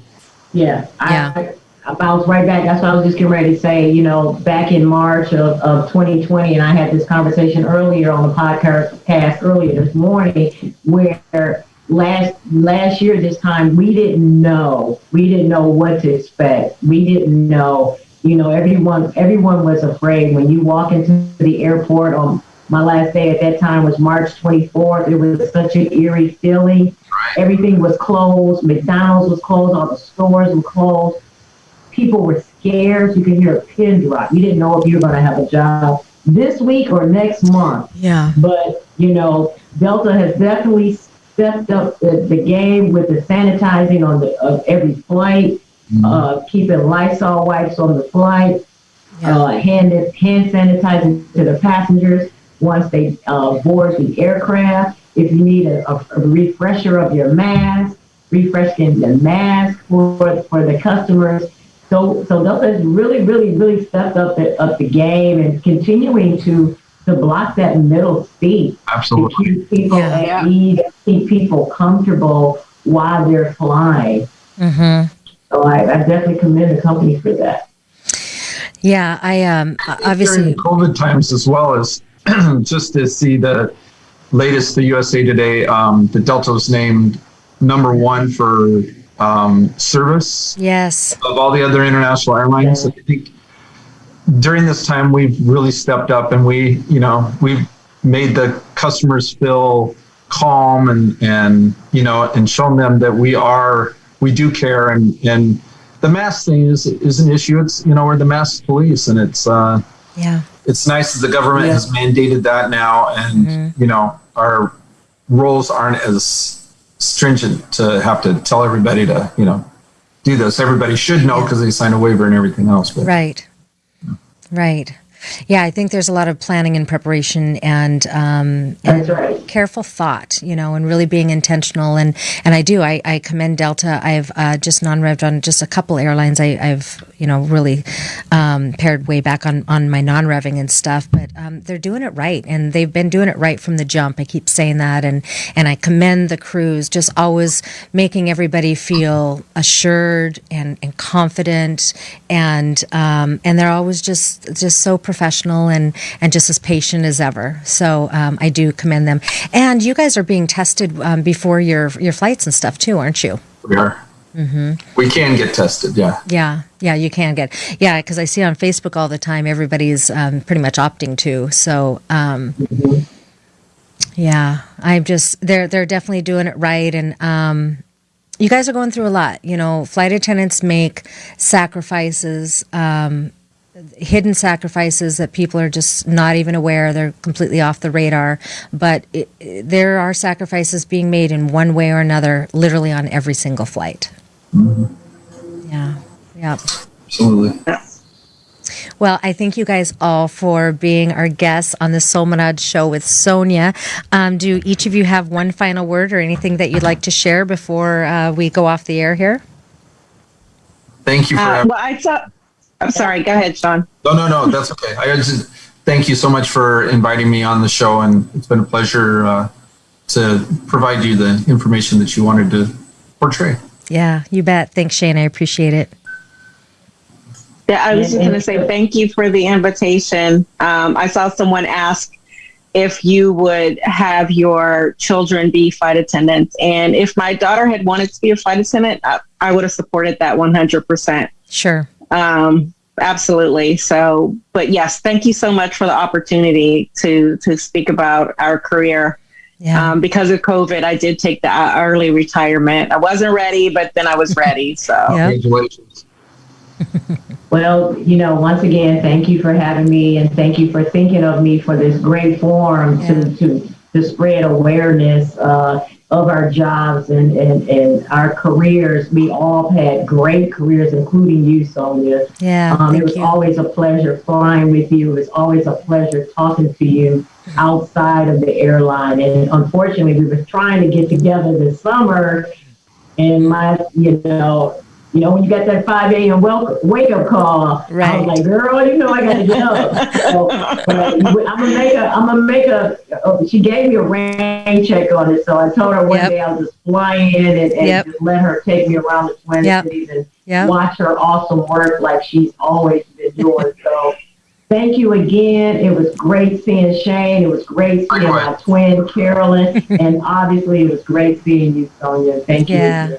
[SPEAKER 3] Yeah,
[SPEAKER 1] Yeah.
[SPEAKER 3] I, I bounced right back. That's what I was just getting ready to say. You know, back in March of, of 2020, and I had this conversation earlier on the podcast cast earlier this morning, where last last year this time we didn't know we didn't know what to expect. We didn't know. You know, everyone everyone was afraid when you walk into the airport on my last day at that time was March 24th. It was such an eerie feeling. Everything was closed. McDonald's was closed. All the stores were closed. People were scared. You could hear a pin drop. You didn't know if you were going to have a job this week or next month.
[SPEAKER 1] Yeah.
[SPEAKER 3] But, you know, Delta has definitely stepped up the, the game with the sanitizing on the of every flight, uh, keeping Lysol wipes on the flight,
[SPEAKER 1] Yeah.
[SPEAKER 3] uh, hand hand sanitizing to the passengers once they uh, board the aircraft. If you need a, a, a refresher of your mask, refreshing the mask for for the customers. So so Delta has really really really stepped up the up the game and continuing to to block that middle seat to keep people
[SPEAKER 1] Yeah.
[SPEAKER 3] at
[SPEAKER 4] Yeah.
[SPEAKER 3] ease, keep people comfortable while they're flying.
[SPEAKER 1] Mm-hmm.
[SPEAKER 3] So I, I definitely commend the company for that.
[SPEAKER 1] Yeah. I um obviously.
[SPEAKER 2] During COVID times as well as just to see the latest, the USA Today, um, the Delta was named number one for um, service
[SPEAKER 1] Yes.
[SPEAKER 2] of all the other international airlines. I think during this time we've really stepped up and we, you know, we've made the customers feel calm and and you know and shown them that we are we do care and and the mask thing is is an issue. It's you know we're the mask police and it's uh
[SPEAKER 1] Yeah.
[SPEAKER 2] it's nice that the government
[SPEAKER 3] Yeah.
[SPEAKER 2] has mandated that now and
[SPEAKER 1] Mm-hmm.
[SPEAKER 2] you know our roles aren't as stringent to have to tell everybody to you know do this everybody should know because they sign a waiver and everything else but
[SPEAKER 1] Right. Right. Yeah, I think there's a lot of planning and preparation and um,
[SPEAKER 3] That's right.
[SPEAKER 1] careful thought, you know, and really being intentional. And, and I do, I, I commend Delta. I've uh, just non-revved on just a couple airlines. I, I've, you know, really um, pared way back on, on my non-revving and stuff, but um, they're doing it right. And they've been doing it right from the jump. I keep saying that. And, and I commend the crews, just always making everybody feel assured and, and confident. And, um, and they're always just, just so professional and, and just as patient as ever. So um, I do commend them. And you guys are being tested um, before your your flights and stuff too, aren't you?
[SPEAKER 2] we are we can get tested yeah
[SPEAKER 1] Yeah, yeah, you can get yeah because I see on Facebook all the time everybody's um, pretty much opting to. So um, yeah, I'm just they're they're definitely doing it right and. Um, you guys are going through a lot. You know, flight attendants make sacrifices, um, hidden sacrifices that people are just not even aware. They're completely off the radar. But it, it- there are sacrifices being made in one way or another, literally on every single flight. Yeah. Yeah.
[SPEAKER 2] absolutely yeah.
[SPEAKER 1] Well, I thank you guys all for being our guests on the Solmanad show with Sonia. Um, do each of you have one final word or anything that you'd like to share before uh, we go off the air here?
[SPEAKER 2] thank you for
[SPEAKER 4] Uh,
[SPEAKER 2] having
[SPEAKER 4] well, I saw. I'm sorry. Go ahead, Sean.
[SPEAKER 2] no no no that's okay i just thank you so much for inviting me on the show and it's been a pleasure uh, to provide you the information that you wanted to portray
[SPEAKER 1] Yeah, you bet. Thanks, Shane. I appreciate it.
[SPEAKER 4] Yeah, I was just going to say thank you for the invitation. Um, I saw someone ask if you would have your children be flight attendants, and if my daughter had wanted to be a flight attendant, I, I would have supported that 100%.
[SPEAKER 1] Sure.
[SPEAKER 4] Um, absolutely. So, but yes, thank you so much for the opportunity to to speak about our career.
[SPEAKER 1] Yeah.
[SPEAKER 4] Um, because of COVID, I did take the uh, early retirement. I wasn't ready, but then I was ready. So.
[SPEAKER 1] Yeah.
[SPEAKER 2] congratulations
[SPEAKER 3] Well, you know, once again, thank you for having me and thank you for thinking of me for this great forum
[SPEAKER 1] Yeah.
[SPEAKER 3] to, to, to spread awareness uh, of our jobs and, and, and our careers. We all had great careers, including you, Sonia.
[SPEAKER 1] Yeah.
[SPEAKER 3] Um, it was
[SPEAKER 1] you.
[SPEAKER 3] always a pleasure flying with you. It was always a pleasure talking to you outside of the airline. And unfortunately, we were trying to get together this summer, and my, you know, you know, when you got that 5 a.m. wake up call, I was like, girl, you know, I got to get up. So, I'm gonna make a, I'm gonna make a. Uh, she gave me a rain check on it, so I told her one
[SPEAKER 1] Yep.
[SPEAKER 3] day I'll just fly in and, and
[SPEAKER 1] Yep.
[SPEAKER 3] just let her take me around the Twin
[SPEAKER 1] Yep.
[SPEAKER 3] Cities and
[SPEAKER 1] Yeah.
[SPEAKER 3] watch her awesome work like she's always been doing. So thank you again. It was great seeing Shane. It was great seeing my twin Carolyn, and obviously it was great seeing you, Sonia. Thank you. Again.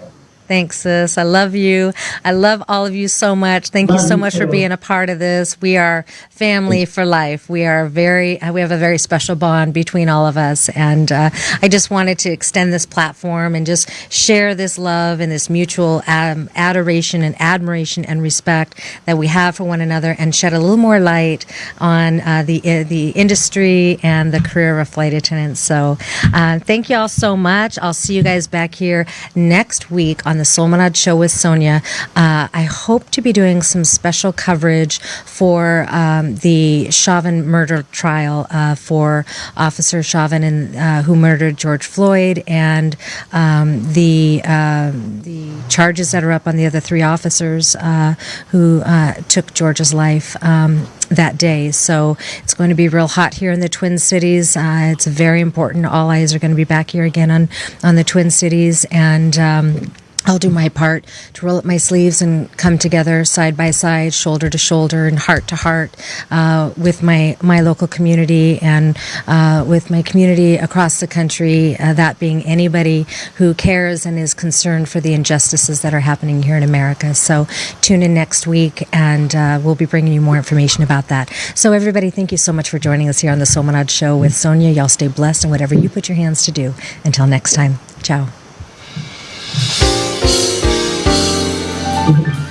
[SPEAKER 1] Thanks, sis. I love you. I love all of you so much. Thank you so much for being a part of this. We are family for life. We are very, we have a very special bond between all of us. And uh, I just wanted to extend this platform and just share this love and this mutual um, adoration and admiration and respect that we have for one another and shed a little more light on uh, the, uh, the industry and the career of flight attendants. So uh, thank you all so much. I'll see you guys back here next week on the Solmanad Show with Sonia. Uh, I hope to be doing some special coverage for um, the Chauvin murder trial uh, for Officer Chauvin and uh, who murdered George Floyd and um, the um, the charges that are up on the other three officers uh, who uh, took George's life um, that day. So it's going to be real hot here in the Twin Cities. Uh, it's very important. All eyes are going to be back here again on on the Twin Cities and. Um, I'll do my part to roll up my sleeves and come together side by side, shoulder to shoulder, and heart to heart uh, with my, my local community and uh, with my community across the country, uh, that being anybody who cares and is concerned for the injustices that are happening here in America. So tune in next week and uh, we'll be bringing you more information about that. So, everybody, thank you so much for joining us here on the Solmanad Show with Sonia. Y'all stay blessed and whatever you put your hands to do. Until next time, ciao. Thank you.